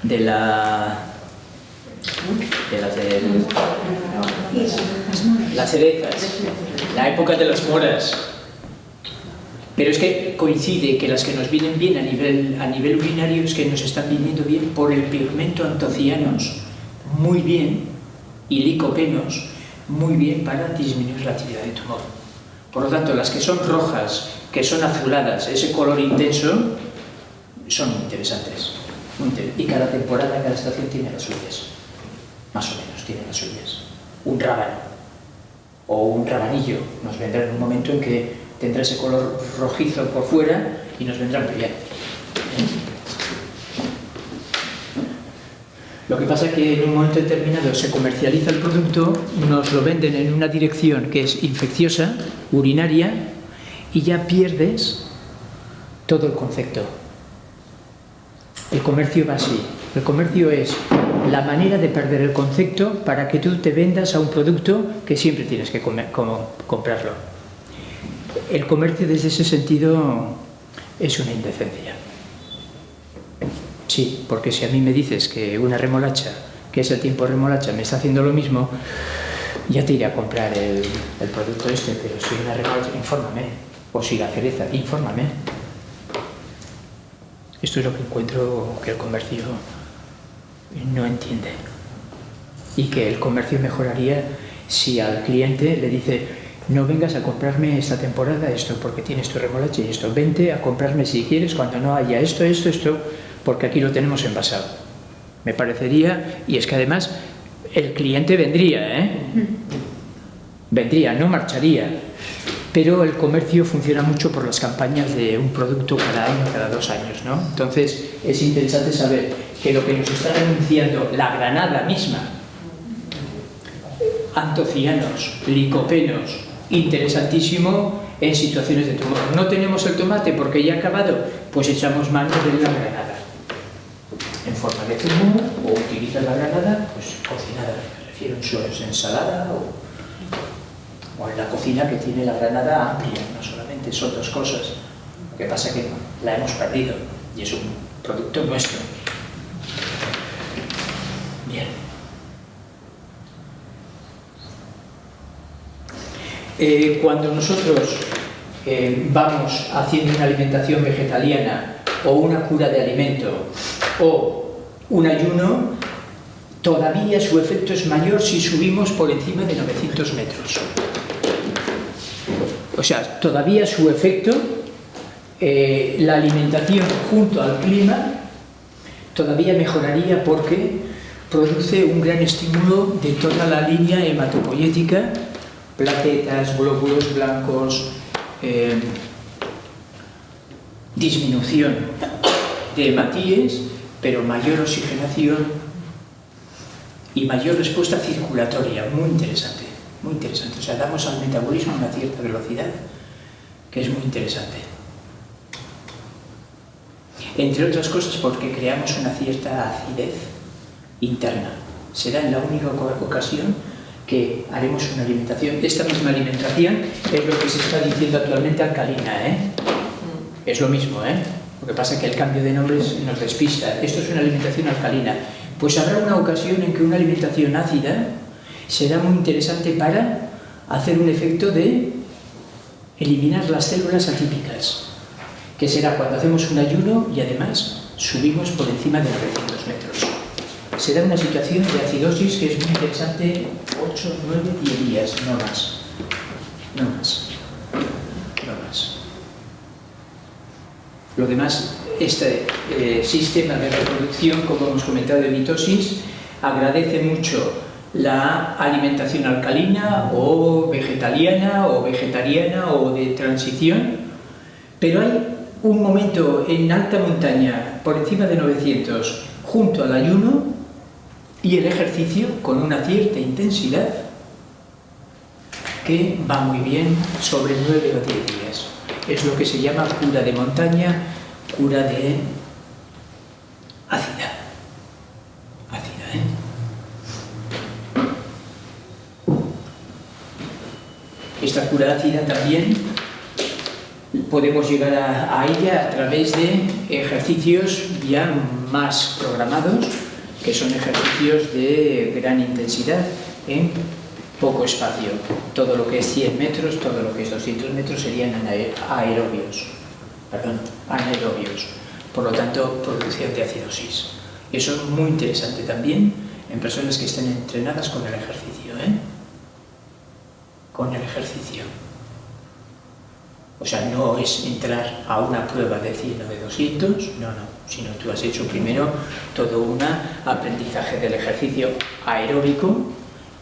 Speaker 2: de la, de las de, las cerezas, la época de las moras, pero es que coincide que las que nos vienen bien a nivel, a nivel urinario es que nos están viniendo bien por el pigmento antocianos, muy bien, y licopenos, muy bien para disminuir la actividad de tumor. Por lo tanto, las que son rojas, que son azuladas, ese color intenso, son muy interesantes. y cada temporada, cada estación tiene las suyas. Más o menos tiene las suyas. Un rábano o un rabanillo nos vendrá en un momento en que tendrá ese color rojizo por fuera y nos vendrá muy bien. Lo que pasa es que en un momento determinado se comercializa el producto, nos lo venden en una dirección que es infecciosa, urinaria, y ya pierdes todo el concepto. El comercio va así. El comercio es la manera de perder el concepto para que tú te vendas a un producto que siempre tienes que comprarlo el comercio desde ese sentido es una indecencia. Sí, porque si a mí me dices que una remolacha, que es el tiempo remolacha, me está haciendo lo mismo, ya te iré a comprar el, el producto este, pero si una remolacha, infórmame. O si la cereza, infórmame. Esto es lo que encuentro que el comercio no entiende. Y que el comercio mejoraría si al cliente le dice no vengas a comprarme esta temporada esto porque tienes tu remolacha y esto, vente a comprarme si quieres cuando no haya esto, esto, esto, porque aquí lo tenemos envasado. Me parecería, y es que además el cliente vendría, ¿eh? Vendría, no marcharía. Pero el comercio funciona mucho por las campañas de un producto cada año, cada dos años, ¿no? Entonces es interesante saber que lo que nos está anunciando la granada misma, antocianos, licopenos, interesantísimo en situaciones de tumor. No tenemos el tomate porque ya ha acabado, pues echamos mano de la granada en forma de zumo o utiliza la granada pues cocinada, me refiero en ensalada o, o, en la cocina que tiene la granada amplia, no solamente son dos cosas. Lo que pasa es que la hemos perdido y es un producto nuestro. Bien. Eh, cuando nosotros eh, vamos haciendo una alimentación vegetariana o una cura de alimento o un ayuno, todavía su efecto es mayor si subimos por encima de 900 metros. O sea, todavía su efecto, eh, la alimentación junto al clima, todavía mejoraría porque produce un gran estímulo de toda la línea hematopoyética plaquetas, glóbulos blancos, eh, disminución de hematíes, pero mayor oxigenación y mayor respuesta circulatoria, muy interesante, muy interesante. O sea, damos al metabolismo una cierta velocidad que es muy interesante. Entre otras cosas porque creamos una cierta acidez interna. Será en la única ocasión que haremos una alimentación. Esta misma alimentación es lo que se está diciendo actualmente alcalina, ¿eh? Es lo mismo, ¿eh? Lo que pasa es que el cambio de nombres nos despista. Esto es una alimentación alcalina. Pues habrá una ocasión en que una alimentación ácida será muy interesante para hacer un efecto de eliminar las células atípicas, que será cuando hacemos un ayuno y además subimos por encima de 900 metros. Se da una situación de acidosis que es muy interesante 8, 9, 10 días, no más. No más. No más. Lo demás, este eh, sistema de reproducción, como hemos comentado de mitosis, agradece mucho la alimentación alcalina o vegetariana o vegetariana o de transición, pero hay un momento en alta montaña, por encima de 900, junto al ayuno, y el ejercicio con una cierta intensidad que va muy bien sobre 9 o 10 días. Es lo que se llama cura de montaña, cura de ácida ¿eh? Esta cura ácida también podemos llegar a, ella a través de ejercicios ya más programados que son ejercicios de gran intensidad en poco espacio. Todo lo que es 100 metros, todo lo que es 200 metros serían aerobios, perdón, anaerobios. Por lo tanto, producción de acidosis. Eso es muy interesante también en personas que estén entrenadas con el ejercicio. ¿eh? Con el ejercicio. O sea, no es entrar a una prueba de 100 o de 200, no, no, sino tú has hecho primero todo un aprendizaje del ejercicio aeróbico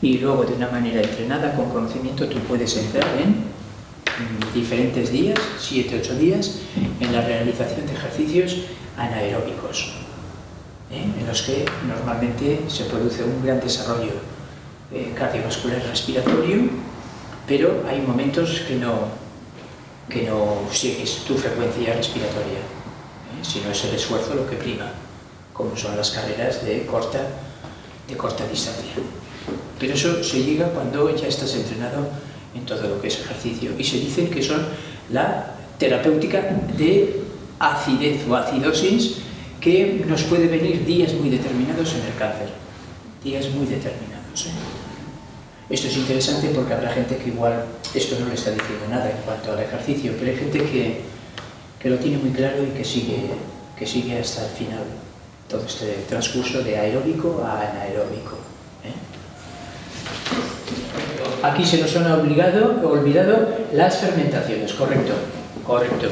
Speaker 2: y luego de una manera entrenada, con conocimiento, tú puedes entrar en diferentes días, 7 8 días, en la realización de ejercicios anaeróbicos, ¿eh? en los que normalmente se produce un gran desarrollo eh, cardiovascular respiratorio, pero hay momentos que no, que no sigues tu frecuencia respiratoria, ¿eh? si no es el esfuerzo lo que prima, como son las carreras de corta, de corta distancia. Pero eso se llega cuando ya estás entrenado en todo lo que es ejercicio y se dice que son la terapéutica de acidez o acidosis que nos puede venir días muy determinados en el cáncer, días muy determinados. ¿eh? Esto es interesante porque habrá gente que igual esto no le está diciendo nada en cuanto al ejercicio, pero hay gente que, que lo tiene muy claro y que sigue, que sigue hasta el final todo este transcurso de aeróbico a anaeróbico. ¿eh? Aquí se nos han obligado, olvidado las fermentaciones, correcto, correcto,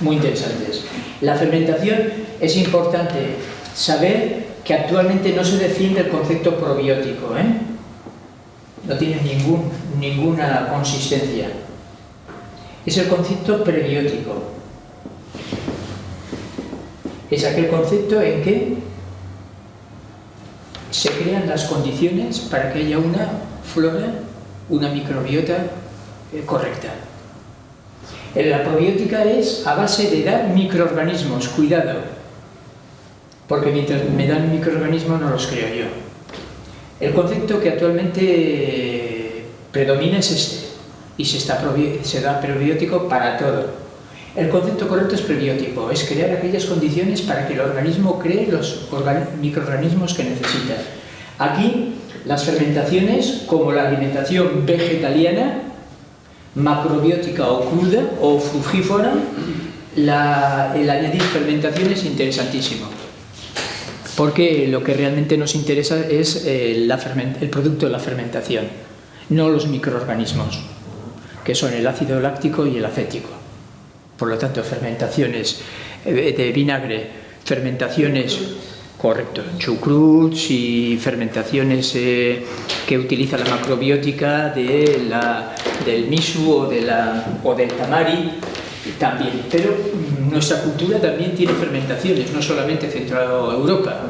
Speaker 2: muy interesantes. La fermentación es importante saber que actualmente no se defiende el concepto probiótico, ¿eh? No tiene ninguna consistencia. Es el concepto prebiótico. Es aquel concepto en que se crean las condiciones para que haya una flora, una microbiota eh, correcta. La probiótica es a base de dar microorganismos, cuidado, porque mientras me dan microorganismos no los creo yo. El concepto que actualmente predomina es este, y se, da probiótico para todo. El concepto correcto es prebiótico, es crear aquellas condiciones para que el organismo cree los microorganismos que necesita. Aquí, las fermentaciones, como la alimentación vegetariana, macrobiótica o cruda o frugífora, el añadir fermentación es interesantísimo. Porque lo que realmente nos interesa es eh, el producto de la fermentación, no los microorganismos, que son el ácido láctico y el acético. Por lo tanto, fermentaciones eh, de vinagre, fermentaciones Correcto, chucruts y fermentaciones eh, que utiliza la macrobiótica del misu o, o del tamari también. Pero nuestra cultura también tiene fermentaciones, no solamente Centro Europa,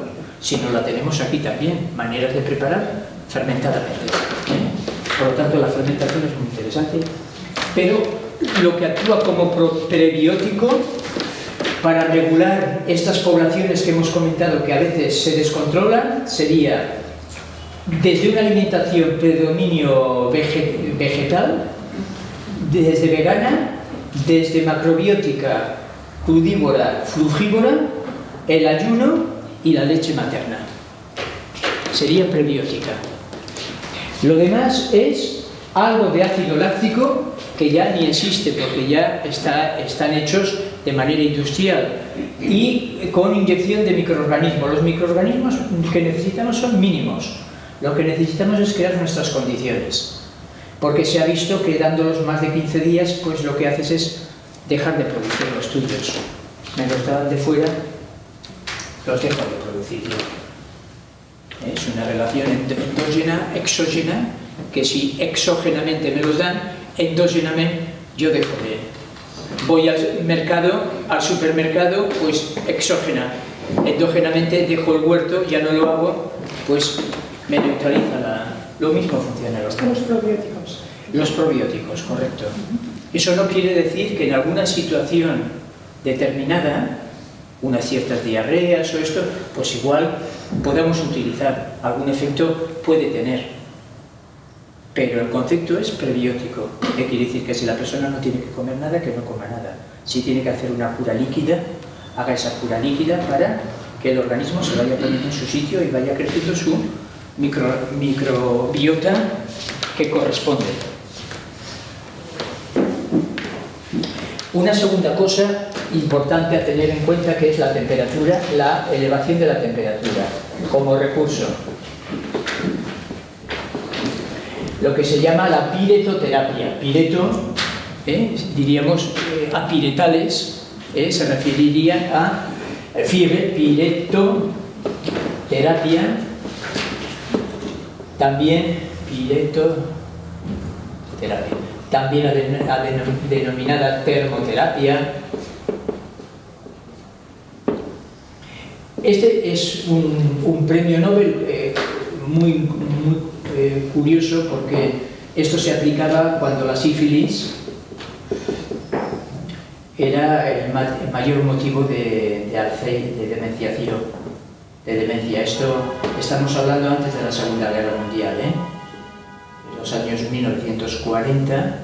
Speaker 2: sino la tenemos aquí también, maneras de preparar fermentadamente. Por lo tanto, la fermentación es muy interesante, pero lo que actúa como prebiótico para regular estas poblaciones que hemos comentado que a veces se descontrolan sería desde una alimentación predominio vegetal, desde vegana, desde macrobiótica, crudívora, frugívora, el ayuno y la leche materna. Sería prebiótica. Lo demás es algo de ácido láctico que ya ni existe porque ya está, están hechos de manera industrial y con inyección de microorganismos. Los microorganismos que necesitamos son mínimos. Lo que necesitamos es crear nuestras condiciones. Porque se ha visto que dándolos más de 15 días, pues lo que haces es dejar de producir los tuyos. Me los dan de fuera, los dejo de producir yo. Es una relación endógena, exógena, que si exógenamente me los dan, endógenamente yo dejo de voy al mercado, al supermercado, pues exógena. Endógenamente dejo el huerto, ya no lo hago, pues me neutraliza la... Lo mismo funciona los,
Speaker 3: los probióticos.
Speaker 2: Los probióticos, correcto. Eso no quiere decir que en alguna situación determinada, unas ciertas diarreas o esto, pues igual podamos utilizar, algún efecto puede tener, pero el concepto es prebiótico, que quiere decir que si la persona no tiene que comer nada, que no coma nada. Si tiene que hacer una cura líquida, haga esa cura líquida para que el organismo se vaya poniendo en su sitio y vaya creciendo su microbiota que corresponde. Una segunda cosa importante a tener en cuenta que es la temperatura, la elevación de la temperatura como recurso. Lo que se llama la piretoterapia. Pireto, eh, diríamos eh, a piretales, eh, se referiría a fiebre, piretoterapia, también piretoterapia, también a, denominada termoterapia. Este es un, premio Nobel muy, muy eh, curioso porque esto se aplicaba cuando la sífilis era el, mayor motivo de, de, de demenciación, de demencia. Esto estamos hablando antes de la Segunda Guerra Mundial, ¿eh? Los años 1940,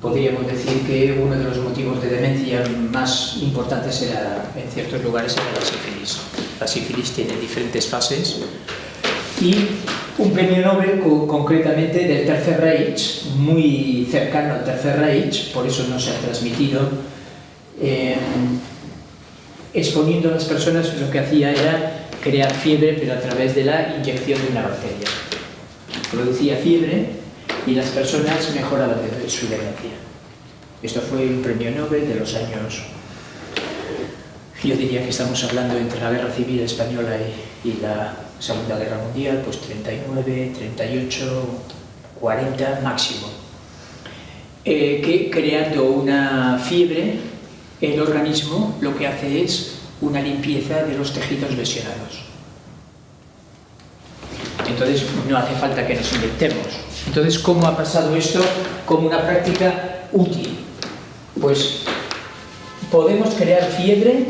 Speaker 2: podríamos decir que uno de los motivos de demencia más importantes era, en ciertos lugares era la sífilis. La sífilis tiene diferentes fases y un premio Nobel concretamente del Tercer Reich, muy cercano al Tercer Reich, por eso no se ha transmitido, eh, exponiendo a las personas lo que hacía era crear fiebre pero a través de la inyección de una bacteria. Producía fiebre y las personas mejoraban su demencia. Esto fue un premio Nobel de los años, yo diría que estamos hablando entre la Guerra Civil Española y, la Segunda Guerra Mundial, pues 39, 38, 40 máximo. Eh, que creando una fiebre, el organismo lo que hace es una limpieza de los tejidos lesionados. Entonces no hace falta que nos inventemos. Entonces, ¿cómo ha pasado esto como una práctica útil? Pues podemos crear fiebre.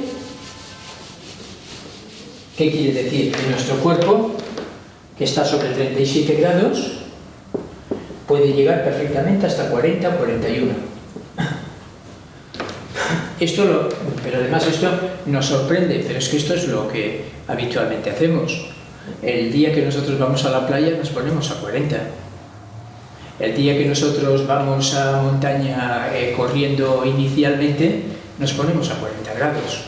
Speaker 2: ¿Qué quiere decir? Que nuestro cuerpo, que está sobre 37 grados, puede llegar perfectamente hasta 40 o 41. Esto lo, pero además esto nos sorprende, pero es que esto es lo que habitualmente hacemos. El día que nosotros vamos a la playa nos ponemos a 40. El día que nosotros vamos a montaña eh, corriendo inicialmente, nos ponemos a 40 grados.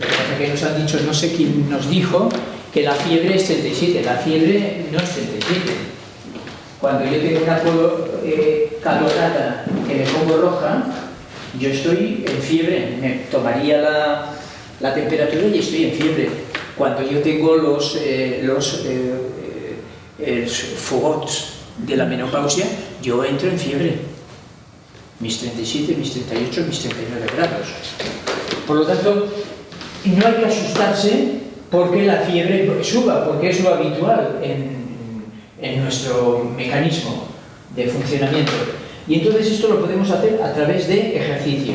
Speaker 2: Lo que nos han dicho, no sé quién nos dijo, que la fiebre es 37. La fiebre no es 37. Cuando yo tengo una eh, calorada que me pongo roja, yo estoy en fiebre. Me tomaría la, la temperatura y estoy en fiebre cuando yo tengo los, eh, los eh, eh fogots de la menopausia, yo entro en fiebre. Mis 37, mis 38, mis 39 grados. Por lo tanto, no hay que asustarse porque la fiebre suba, porque es lo habitual en, en nuestro mecanismo de funcionamiento. Y entonces esto lo podemos hacer a través de ejercicio.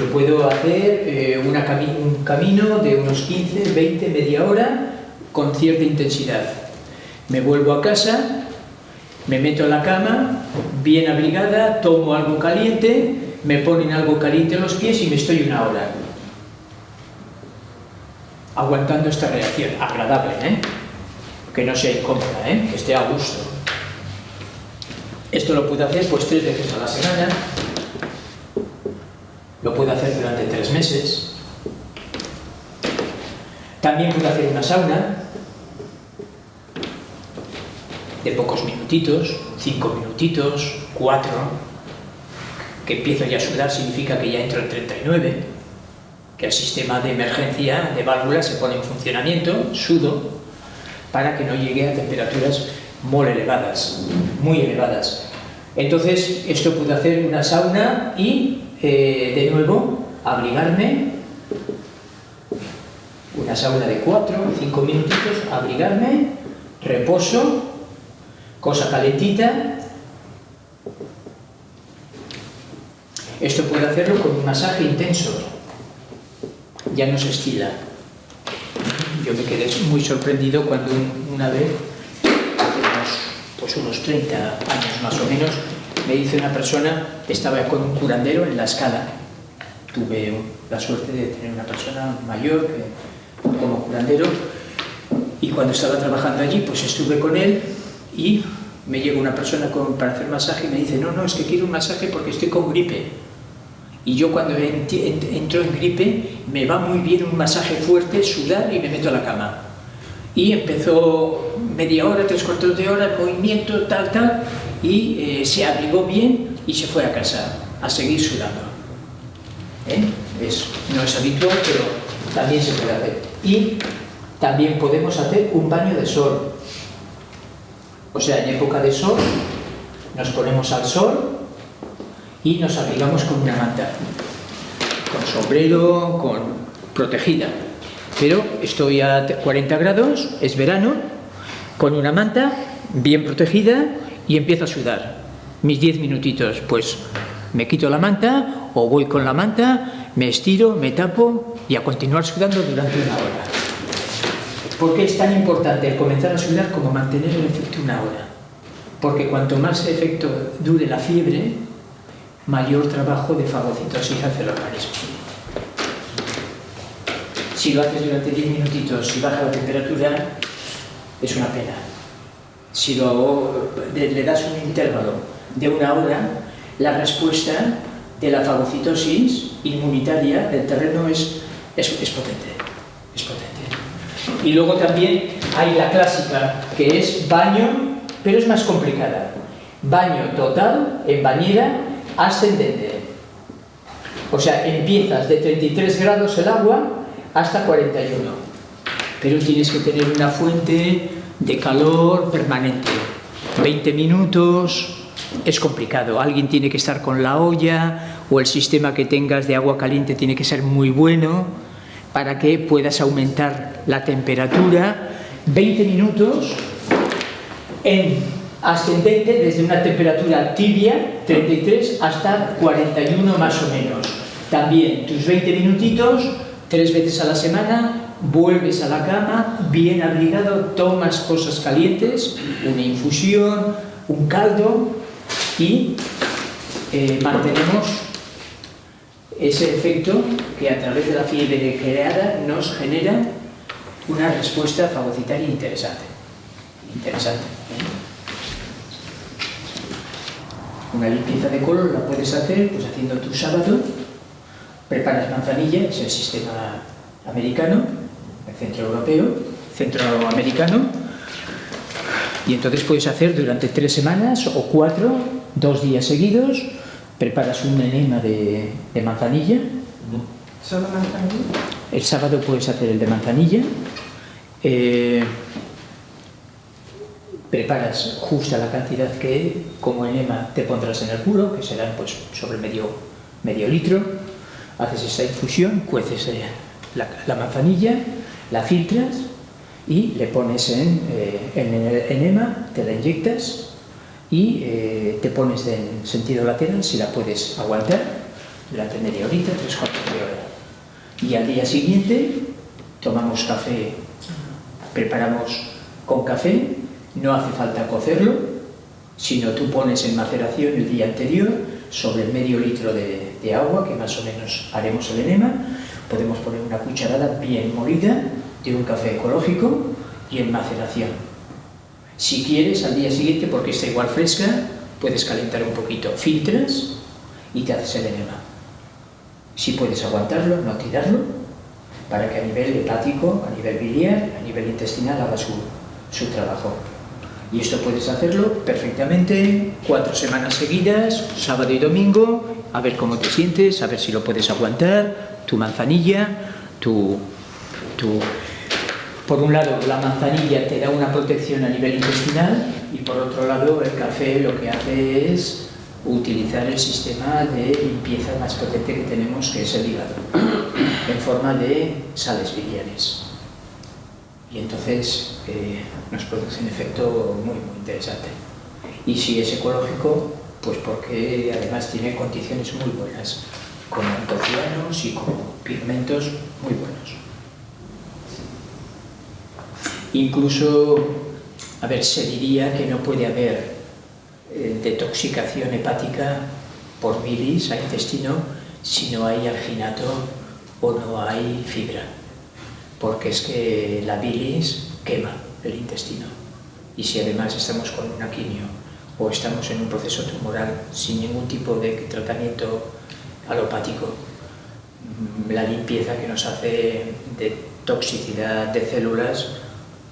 Speaker 2: Yo puedo hacer eh, un camino de unos 15, 20, media hora con cierta intensidad. Me vuelvo a casa, me meto en la cama, bien abrigada, tomo algo caliente, me ponen algo caliente en los pies y me estoy una hora. Aguantando esta reacción, agradable, ¿eh? Que no sea incómoda, ¿eh? Que esté a gusto. Esto lo puedo hacer pues tres veces a la semana, lo puedo hacer durante tres meses. También puedo hacer una sauna de pocos minutitos, cinco minutitos, cuatro, que empiezo ya a sudar significa que ya entro en 39, que el sistema de emergencia de válvulas se pone en funcionamiento, sudo, para que no llegue a temperaturas muy elevadas, muy elevadas. Entonces, esto puede hacer una sauna y eh, de nuevo, abrigarme, una sauna de 4 o 5 minutitos, abrigarme, reposo, cosa calentita. Esto puede hacerlo con un masaje intenso, ya no se estila. Yo me quedé muy sorprendido cuando una vez, hace unos, pues unos 30 años más o menos, me dice una persona, estaba con un curandero en la escala. Tuve la suerte de tener una persona mayor como curandero y cuando estaba trabajando allí, pues estuve con él y me llega una persona para hacer masaje y me dice, no, no, es que quiero un masaje porque estoy con gripe. Y yo cuando entro en gripe me va muy bien un masaje fuerte, sudar y me meto a la cama. Y empezó media hora, tres cuartos de hora, movimiento, tal, tal, y eh, se abrigó bien y se fue a casa a seguir sudando. ¿Eh? no es habitual, pero también se puede hacer. Y también podemos hacer un baño de sol. O sea, en época de sol nos ponemos al sol y nos abrigamos con una manta, con sombrero, con protegida. Pero estoy a 40 grados, es verano, con una manta bien protegida y empiezo a sudar. Mis 10 minutitos, pues me quito la manta o voy con la manta, me estiro, me tapo y a continuar sudando durante una hora. ¿Por qué es tan importante comenzar a sudar como mantener el efecto una hora? porque cuanto más efecto dure la fiebre, mayor trabajo de fagocitosis hace el organismo. Si lo haces durante 10 minutitos y baja la temperatura, es una pena. Si lo, le das un intervalo de una hora, la respuesta de la fagocitosis inmunitaria del terreno es, es, potente, es potente. Y luego también hay la clásica, que es baño, pero es más complicada. Baño total en bañera ascendente. O sea, empiezas de 33 grados el agua hasta 41. Pero tienes que tener una fuente de calor permanente. 20 minutos, es complicado. Alguien tiene que estar con la olla o el sistema que tengas de agua caliente tiene que ser muy bueno para que puedas aumentar la temperatura. 20 minutos en ascendente desde una temperatura tibia, 33, hasta 41 más o menos. También tus 20 minutitos, tres veces a la semana, vuelves a la cama, bien abrigado, tomas cosas calientes, una infusión, un caldo y eh, mantenemos ese efecto que a través de la fiebre creada nos genera una respuesta fagocitaria interesante. Interesante. ¿eh? Una limpieza de color la puedes hacer pues haciendo tu sábado, preparas manzanilla, es el sistema americano, el centro europeo, centroamericano, y entonces puedes hacer durante tres semanas o cuatro, dos días seguidos, preparas un enema de, manzanilla.
Speaker 3: ¿Solo manzanilla?
Speaker 2: El sábado puedes hacer el de manzanilla. Eh, preparas justa la cantidad que como enema te pondrás en el culo, que serán pues sobre medio, medio litro, haces esta infusión, cueces eh, la, manzanilla, la filtras y le pones en, eh, en, el enema, te la inyectas y eh, te pones en sentido lateral si la puedes aguantar durante media horita, tres cuartos de hora. Y al día siguiente tomamos café, preparamos con café no hace falta cocerlo, sino tú pones en maceración el día anterior sobre medio litro de, agua, que más o menos haremos el enema, podemos poner una cucharada bien molida de un café ecológico y en maceración. Si quieres, al día siguiente, porque está igual fresca, puedes calentar un poquito, filtras y te haces el enema. Si puedes aguantarlo, no tirarlo, para que a nivel hepático, a nivel biliar, a nivel intestinal haga su, su trabajo. Y esto puedes hacerlo perfectamente cuatro semanas seguidas, sábado y domingo, a ver cómo te sientes, a ver si lo puedes aguantar, tu manzanilla, tu, tu... Por un lado, la manzanilla te da una protección a nivel intestinal y por otro lado, el café lo que hace es utilizar el sistema de limpieza más potente que tenemos, que es el hígado, en forma de sales biliares y entonces eh, nos produce un efecto muy, muy interesante. Y si es ecológico, pues porque además tiene condiciones muy buenas, con antocianos y con pigmentos muy buenos. Incluso, a ver, se diría que no puede haber eh, detoxicación hepática por bilis al intestino si no hay alginato o no hay fibra porque es que la bilis quema el intestino. Y si además estamos con una quimio o estamos en un proceso tumoral sin ningún tipo de tratamiento alopático, mm, la limpieza que nos hace de toxicidad de células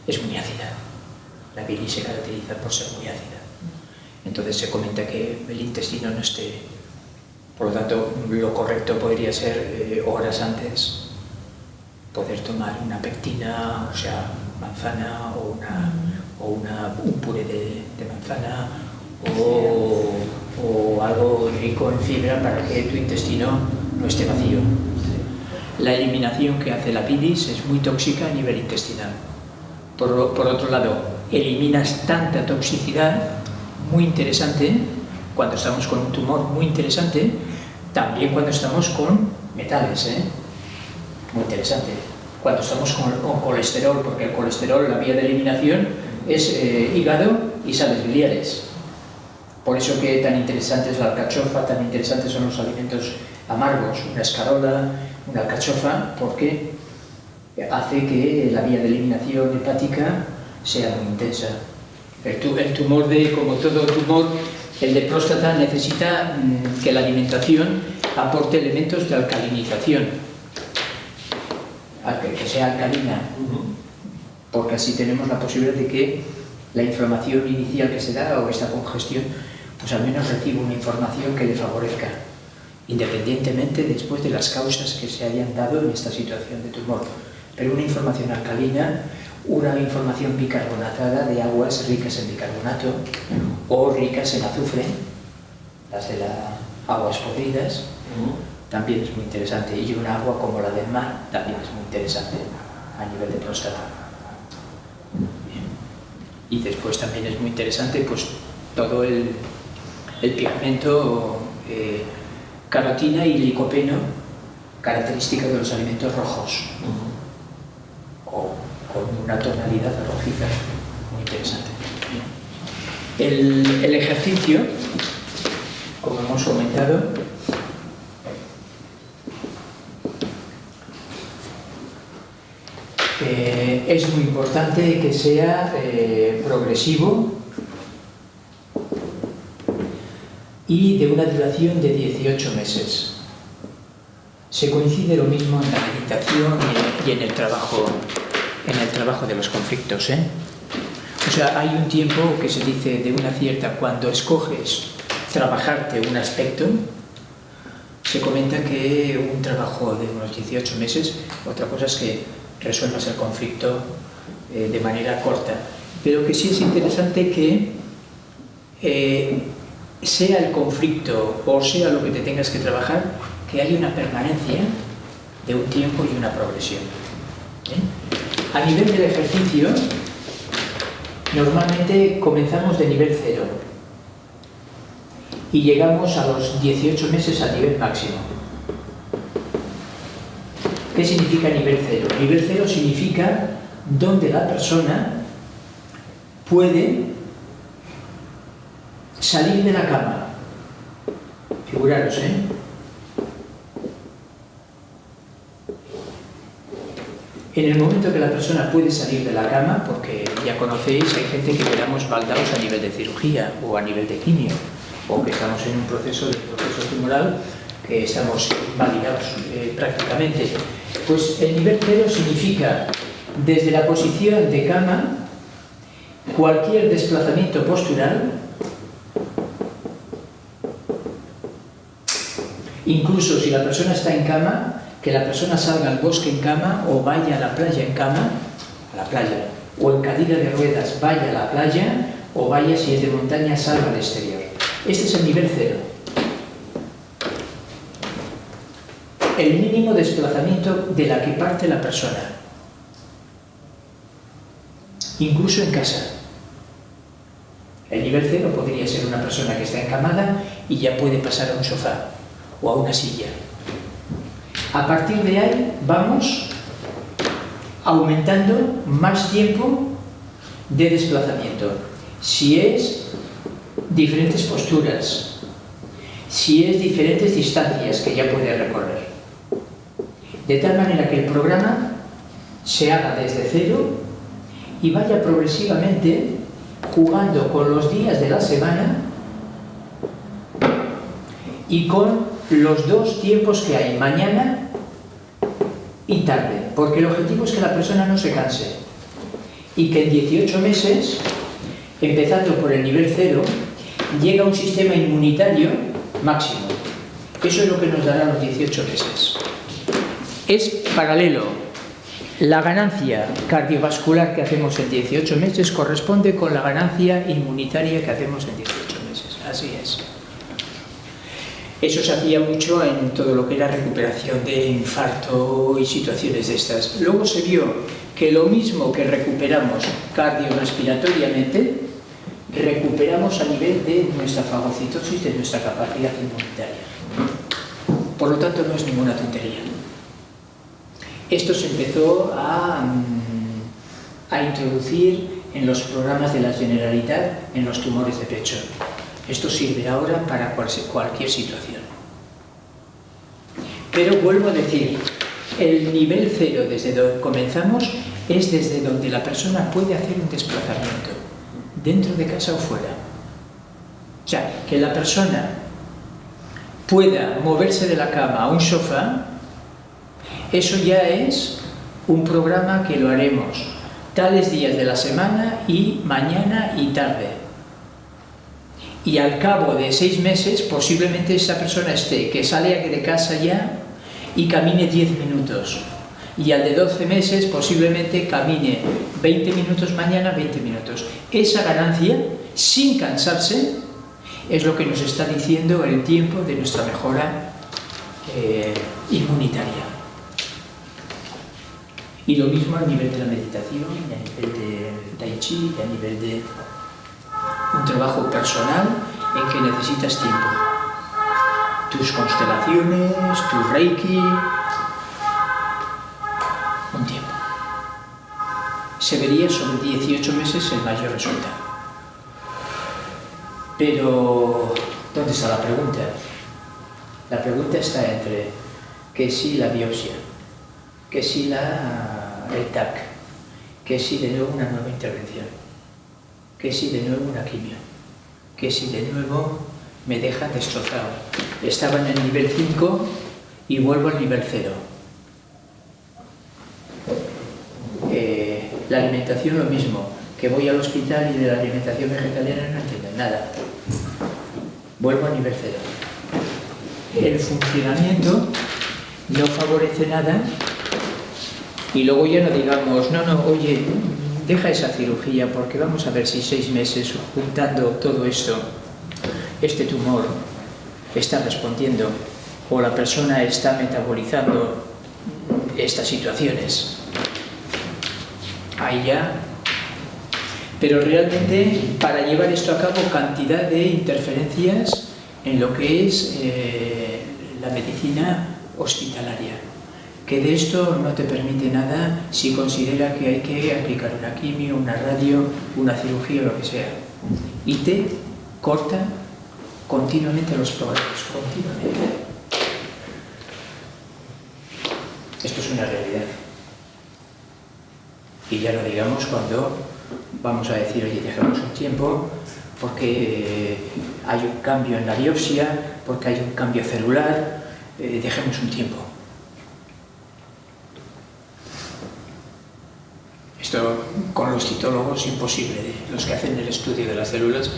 Speaker 2: es muy ácida. La bilis se caracteriza por ser muy ácida. Entonces se comenta que el intestino no esté... Por lo tanto, lo correcto podría ser eh, horas antes poder tomar una pectina, o sea, manzana o, una, o una, un puré de, manzana o, algo rico en fibra para que tu intestino no esté vacío. La eliminación que hace la bilis es muy tóxica a nivel intestinal. Por, por otro lado, eliminas tanta toxicidad muy interesante cuando estamos con un tumor muy interesante, también cuando estamos con metales. ¿eh? muy interesante. Cuando estamos con, colesterol, porque el colesterol, la vía de eliminación, es eh, hígado y sales biliares. Por eso que tan interesante es la alcachofa, tan interesantes son los alimentos amargos, una escarola, una alcachofa, porque hace que la vía de eliminación hepática sea muy intensa. El, tumor de, como todo tumor, el de próstata necesita mm, que la alimentación aporte elementos de alcalinización, que sea alcalina, porque así tenemos la posibilidad de que la inflamación inicial que se da o esta congestión, pues al menos reciba una información que le favorezca, independientemente después de las causas que se hayan dado en esta situación de tumor. Pero una información alcalina, una información bicarbonatada de aguas ricas en bicarbonato o ricas en azufre, las de las aguas podridas, también es muy interesante. Y una agua como la del mar también es muy interesante a nivel de próstata. Y después también es muy interesante pues todo el, pigmento eh, carotina y licopeno, característica de los alimentos rojos, o con una tonalidad rojiza, muy interesante. El, el ejercicio, como hemos comentado, Eh, es muy importante que sea eh, progresivo y de una duración de 18 meses. Se coincide lo mismo en la meditación y en el trabajo, en el trabajo de los conflictos. ¿eh? O sea, hay un tiempo que se dice de una cierta, cuando escoges trabajarte un aspecto, se comenta que un trabajo de unos 18 meses, otra cosa es que resuelvas el conflicto eh, de manera corta. Pero que sí es interesante que eh, sea el conflicto o sea lo que te tengas que trabajar, que haya una permanencia de un tiempo y una progresión. ¿eh? A nivel del ejercicio, normalmente comenzamos de nivel cero y llegamos a los 18 meses a nivel máximo. ¿Qué significa nivel cero? Nivel cero significa donde la persona puede salir de la cama. Figuraros, ¿eh? En el momento que la persona puede salir de la cama, porque ya conocéis, hay gente que quedamos baldados a nivel de cirugía o a nivel de quimio, o que estamos en un proceso de proceso tumoral que estamos validados eh, prácticamente. Pues el nivel cero significa desde la posición de cama cualquier desplazamiento postural incluso si la persona está en cama que la persona salga al bosque en cama o vaya a la playa en cama a la playa o en cadira de ruedas vaya a la playa o vaya si es de montaña salga al exterior este es el nivel cero el mínimo desplazamiento de la que parte la persona. Incluso en casa. El nivel cero podría ser una persona que está encamada y ya puede pasar a un sofá o a una silla. A partir de ahí vamos aumentando más tiempo de desplazamiento. Si es diferentes posturas, si es diferentes distancias que ya puede recorrer de tal manera que el programa se haga desde cero y vaya progresivamente jugando con los días de la semana y con los dos tiempos que hay, mañana y tarde, porque el objetivo es que la persona no se canse y que en 18 meses, empezando por el nivel cero, llega a un sistema inmunitario máximo. Eso es lo que nos dará los 18 meses es paralelo. La ganancia cardiovascular que hacemos en 18 meses corresponde con la ganancia inmunitaria que hacemos en 18 meses. Así es. Eso se hacía mucho en todo lo que era recuperación de infarto y situaciones de estas. Luego se vio que lo mismo que recuperamos cardiorrespiratoriamente, recuperamos a nivel de nuestra fagocitosis, de nuestra capacidad inmunitaria. Por lo tanto, no es ninguna tontería. Esto se empezó a, mm, a introducir en los programas de la Generalitat en los tumores de pecho. Esto sirve ahora para cualquier situación. Pero vuelvo a decir, el nivel cero desde donde comenzamos es desde donde la persona puede hacer un desplazamiento, dentro de casa o fuera. O sea, que la persona pueda moverse de la cama a un sofá, eso ya es un programa que lo haremos tales días de la semana y mañana y tarde. Y al cabo de seis meses posiblemente esa persona esté que sale de casa ya y camine 10 minutos. Y al de 12 meses posiblemente camine 20 minutos mañana, 20 minutos. Esa ganancia, sin cansarse, es lo que nos está diciendo el tiempo de nuestra mejora eh, inmunitaria. Y lo mismo a nivel de la meditación, a nivel de tai chi, a nivel de un trabajo personal en que necesitas tiempo. Tus constelaciones, tu reiki, un tiempo. Se vería sobre 18 meses el mayor resultado. Pero, ¿dónde está la pregunta? La pregunta está entre que si la biopsia, que si la, el que si de nuevo una nueva intervención, que si de nuevo una quimio, que si de nuevo me deja destrozado. Estaba en el nivel 5 y vuelvo al nivel 0. Eh, la alimentación lo mismo, que voy al hospital y de la alimentación vegetariana no entiendo nada. Vuelvo a nivel cero. El funcionamiento no favorece nada y luego ya no digamos, no, no, oye, deja esa cirugía porque vamos a ver si seis meses juntando todo esto, este tumor está respondiendo o la persona está metabolizando estas situaciones. Ahí ya pero realmente para llevar esto a cabo cantidad de interferencias en lo que es eh, la medicina hospitalaria que de esto no te permite nada si considera que hay que aplicar una quimio, una radio, una cirugía o lo que sea. Y te corta continuamente los programas, continuamente. Esto es una realidad. Y ya lo digamos cuando vamos a decir, oye, dejemos un tiempo porque eh, hay un cambio en la biopsia, porque hay un cambio celular, eh, dejemos un tiempo. Esto con los citólogos imposible, los que hacen el estudio de las células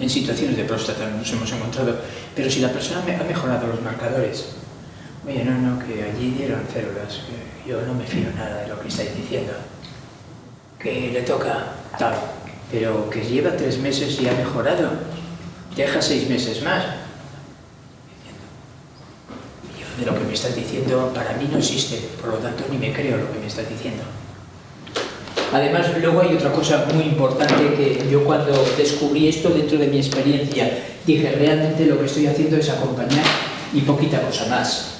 Speaker 2: en situaciones de próstata nos hemos encontrado, pero si la persona ha mejorado los marcadores, oye, no, no, que allí dieron células, yo no me fío nada de lo que estáis diciendo, que le toca tal, pero que lleva tres meses y ha mejorado, deja seis meses más. Yo de lo que me estás diciendo para mí no existe, por lo tanto ni me creo lo que me estás diciendo. Además, luego hay otra cosa muy importante que yo cuando descubrí esto dentro de mi experiencia, dije, realmente lo que estoy haciendo es acompañar y poquita cosa más.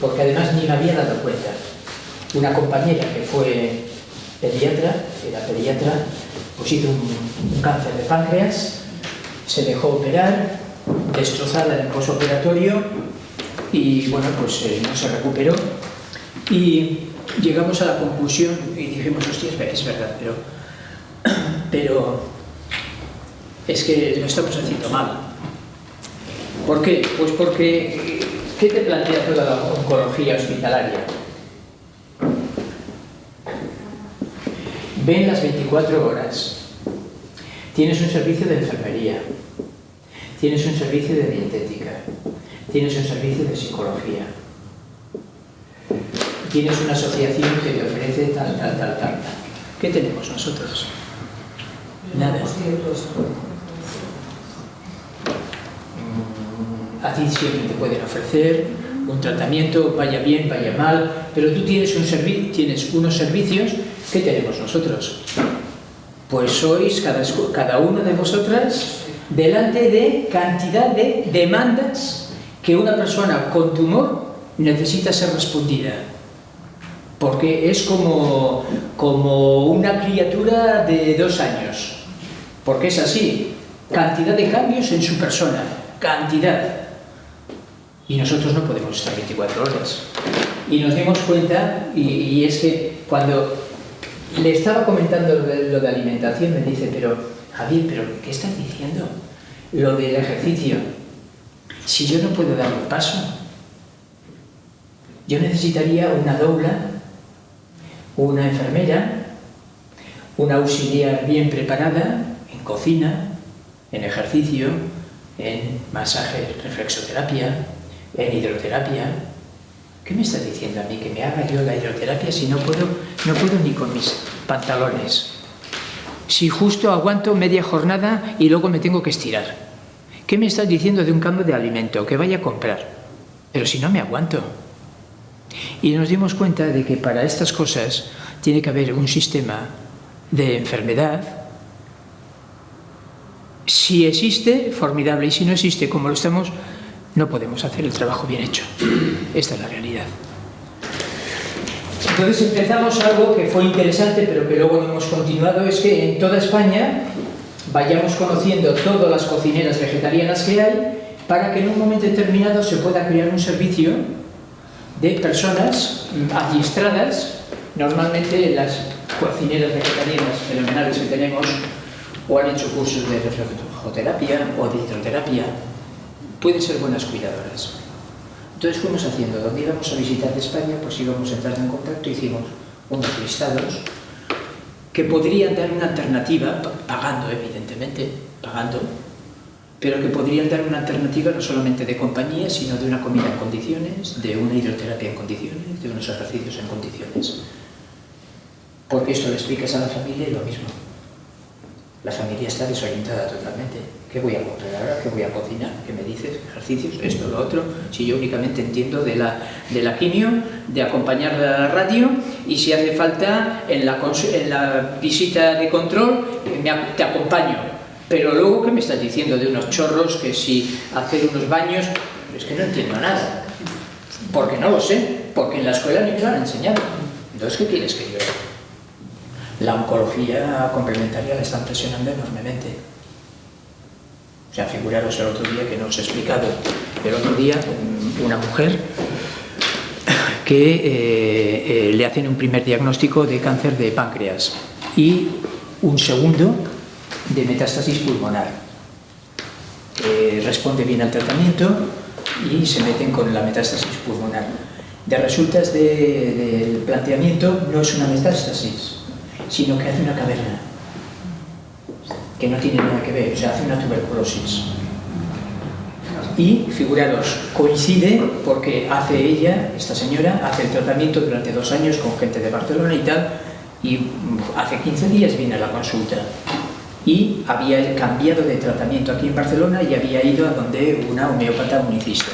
Speaker 2: Porque además ni me había dado cuenta. Una compañera que fue pediatra, era pediatra, pues hizo un, cáncer de páncreas, se dejó operar, destrozada en el posoperatorio y bueno, pues eh, no se recuperó y llegamos a la conclusión y dijimos, hostia, es verdad, pero, pero es que lo estamos haciendo mal. ¿Por qué? Pues porque, ¿qué te plantea toda la oncología hospitalaria? ven las 24 horas. Tienes un servicio de enfermería, tienes un servicio de dietética, tienes un servicio de psicología, tienes una asociación que te ofrece tal, tal, tal, tal. ¿Qué tenemos nosotros? Nada. A ti siempre te pueden ofrecer un tratamiento, vaya bien, vaya mal, pero tú tienes, un tienes unos servicios ¿Qué tenemos nosotros? Pues sois cada, cada una de vosotras delante de cantidad de demandas que una persona con tumor necesita ser respondida. Porque es como, como una criatura de dos años. Porque es así. cantidad de cambios en su persona, cantidad. Y nosotros no podemos estar 24 horas. Y nos dimos cuenta, y, es que cuando le estaba comentando lo de alimentación, me dice, pero Javier, ¿pero qué estás diciendo? Lo del ejercicio. Si yo no puedo dar un paso, yo necesitaría una dobla, una enfermera, una auxiliar bien preparada en cocina, en ejercicio, en masaje, reflexoterapia, en hidroterapia. ¿Qué me estás diciendo a mí? Que me haga yo la hidroterapia si no puedo, no puedo ni con mis pantalones. Si justo aguanto media jornada y luego me tengo que estirar. ¿Qué me estás diciendo de un cambio de alimento? Que vaya a comprar. Pero si no me aguanto. Y nos dimos cuenta de que para estas cosas tiene que haber un sistema de enfermedad. Si existe, formidable. Y si no existe, como lo estamos, no podemos hacer el trabajo bien hecho. Esta es la realidad. Entonces empezamos algo que fue interesante, pero que luego no hemos continuado, es que en toda España vayamos conociendo todas las cocineras vegetarianas que hay para que en un momento determinado se pueda crear un servicio de personas adiestradas, normalmente las cocineras vegetarianas fenomenales que tenemos o han hecho cursos de reflejoterapia o de hidroterapia, pueden ser buenas cuidadoras. Entonces fuimos haciendo, donde íbamos a visitar de España, pues íbamos entrando en contacto, hicimos unos listados que podrían dar una alternativa, pagando evidentemente, pagando, pero que podrían dar una alternativa no solamente de compañía, sino de una comida en condiciones, de una hidroterapia en condiciones, de unos ejercicios en condiciones. Porque esto le explicas a la familia y lo mismo. La familia está desorientada totalmente. ¿Qué voy a comprar ahora? ¿Qué voy a cocinar? ¿Qué me dices? ¿Ejercicios? Esto, lo otro. Si yo únicamente entiendo de la, de la quimio, de acompañar a la radio y si hace falta en la, en la visita de control, me, te acompaño. Pero luego, ¿qué me estás diciendo de unos chorros? Que si hacer unos baños... Es que no entiendo nada. Porque no lo sé. Porque en la escuela ni me lo han enseñado. Entonces, ¿qué quieres que yo? La oncología complementaria la están presionando enormemente. O sea, figuraros el otro día que no os he explicado. El otro día, una mujer que eh, eh, le hacen un primer diagnóstico de cáncer de páncreas y un segundo de metástasis pulmonar. Eh, responde bien al tratamiento y se meten con la metástasis pulmonar. De resultas del de, planteamiento no es una metástasis, sino que hace una caverna, que no tiene nada que ver, o sea, hace una tuberculosis. Y, figuraros, coincide porque hace ella, esta señora, hace el tratamiento durante dos años con gente de Barcelona y tal, y hace 15 días viene a la consulta. Y había cambiado de tratamiento aquí en Barcelona y había ido a donde una homeópata unicista.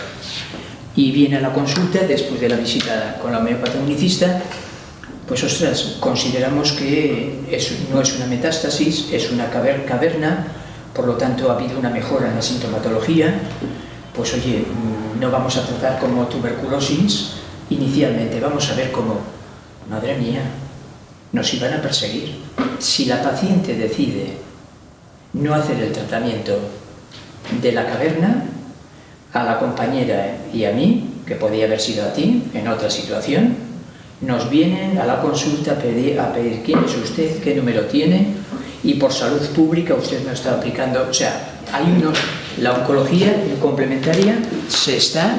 Speaker 2: Y viene a la consulta, después de la visita con la homeópata unicista, pues ostras, consideramos que es, no es una metástasis, es una caverna, por lo tanto ha habido una mejora en la sintomatología, pues oye, no vamos a tratar como tuberculosis inicialmente, vamos a ver cómo, madre mía, nos iban a perseguir. Si la paciente decide no hacer el tratamiento de la caverna, a la compañera y a mí, que podía haber sido a ti en otra situación, nos vienen a la consulta a pedir, quién es usted, qué número tiene y por salud pública usted no está aplicando, o sea, hay unos, la oncología complementaria se está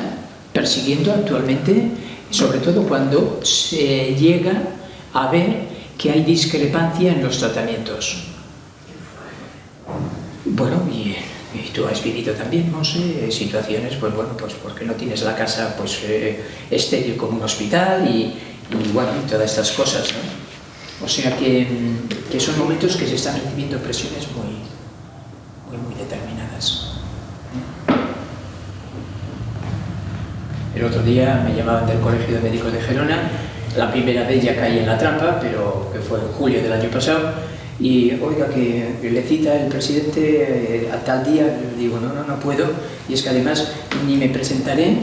Speaker 2: persiguiendo actualmente, sobre todo cuando se llega a ver que hay discrepancia en los tratamientos. Bueno, y, tú has vivido también, no sé, situaciones, pues bueno, pues porque no tienes la casa pues eh, como un hospital y, bueno, todas estas cosas, ¿no? O sea que, que, son momentos que se están recibiendo presiones muy, muy, muy determinadas. El otro día me llamaban del Colegio de Médicos de Gerona, la primera vez ya caí en la trampa, pero que fue en julio del año pasado, y oiga que le cita el presidente a tal día, le digo, no, no, no puedo, y es que además ni me presentaré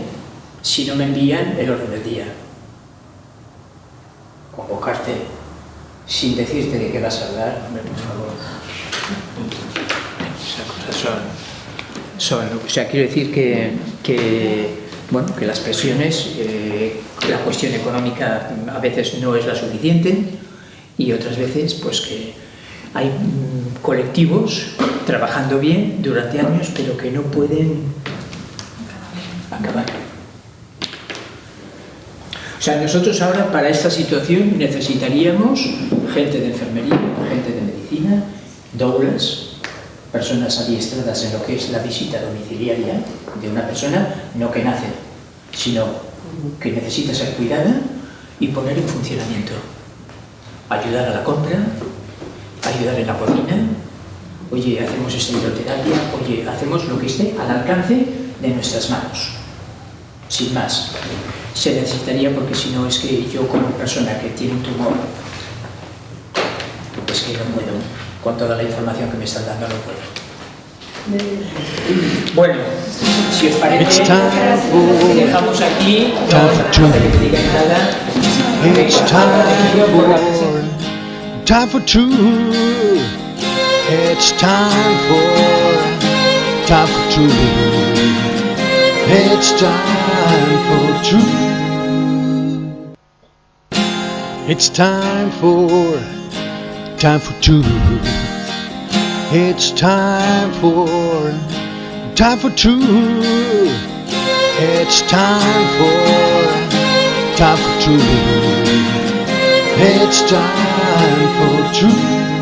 Speaker 2: si no me envían el orden del día. Convocarte sin decirte de qué vas a hablar, hombre, por favor. otra cosa, son, son, o sea, quiero decir que, que bueno, que las presiones, eh, la cuestión económica a veces no es la suficiente y otras veces pues que hay mm, colectivos trabajando bien durante años pero que no pueden acabar. O sea, nosotros ahora para esta situación necesitaríamos gente de enfermería, gente de medicina, doulas, personas adiestradas en lo que es la visita domiciliaria de una persona, no que nace, sino que necesita ser cuidada y poner en funcionamiento. Ayudar a la compra, ayudar en la cocina, oye, hacemos esta hidroterapia, oye, hacemos lo que esté al alcance de nuestras manos, sin más. Se necesitaría porque si no es que yo como persona que tiene un tumor, es que no puedo, con toda la información que me están dando no puedo. Bueno, si os parece, dejamos aquí, no vamos a hacer nada.
Speaker 1: Time for two. It's time for, time for two. It's time for two. It's time for, time for two. It's time for, time for two. It's time for, time for two. It's time for two.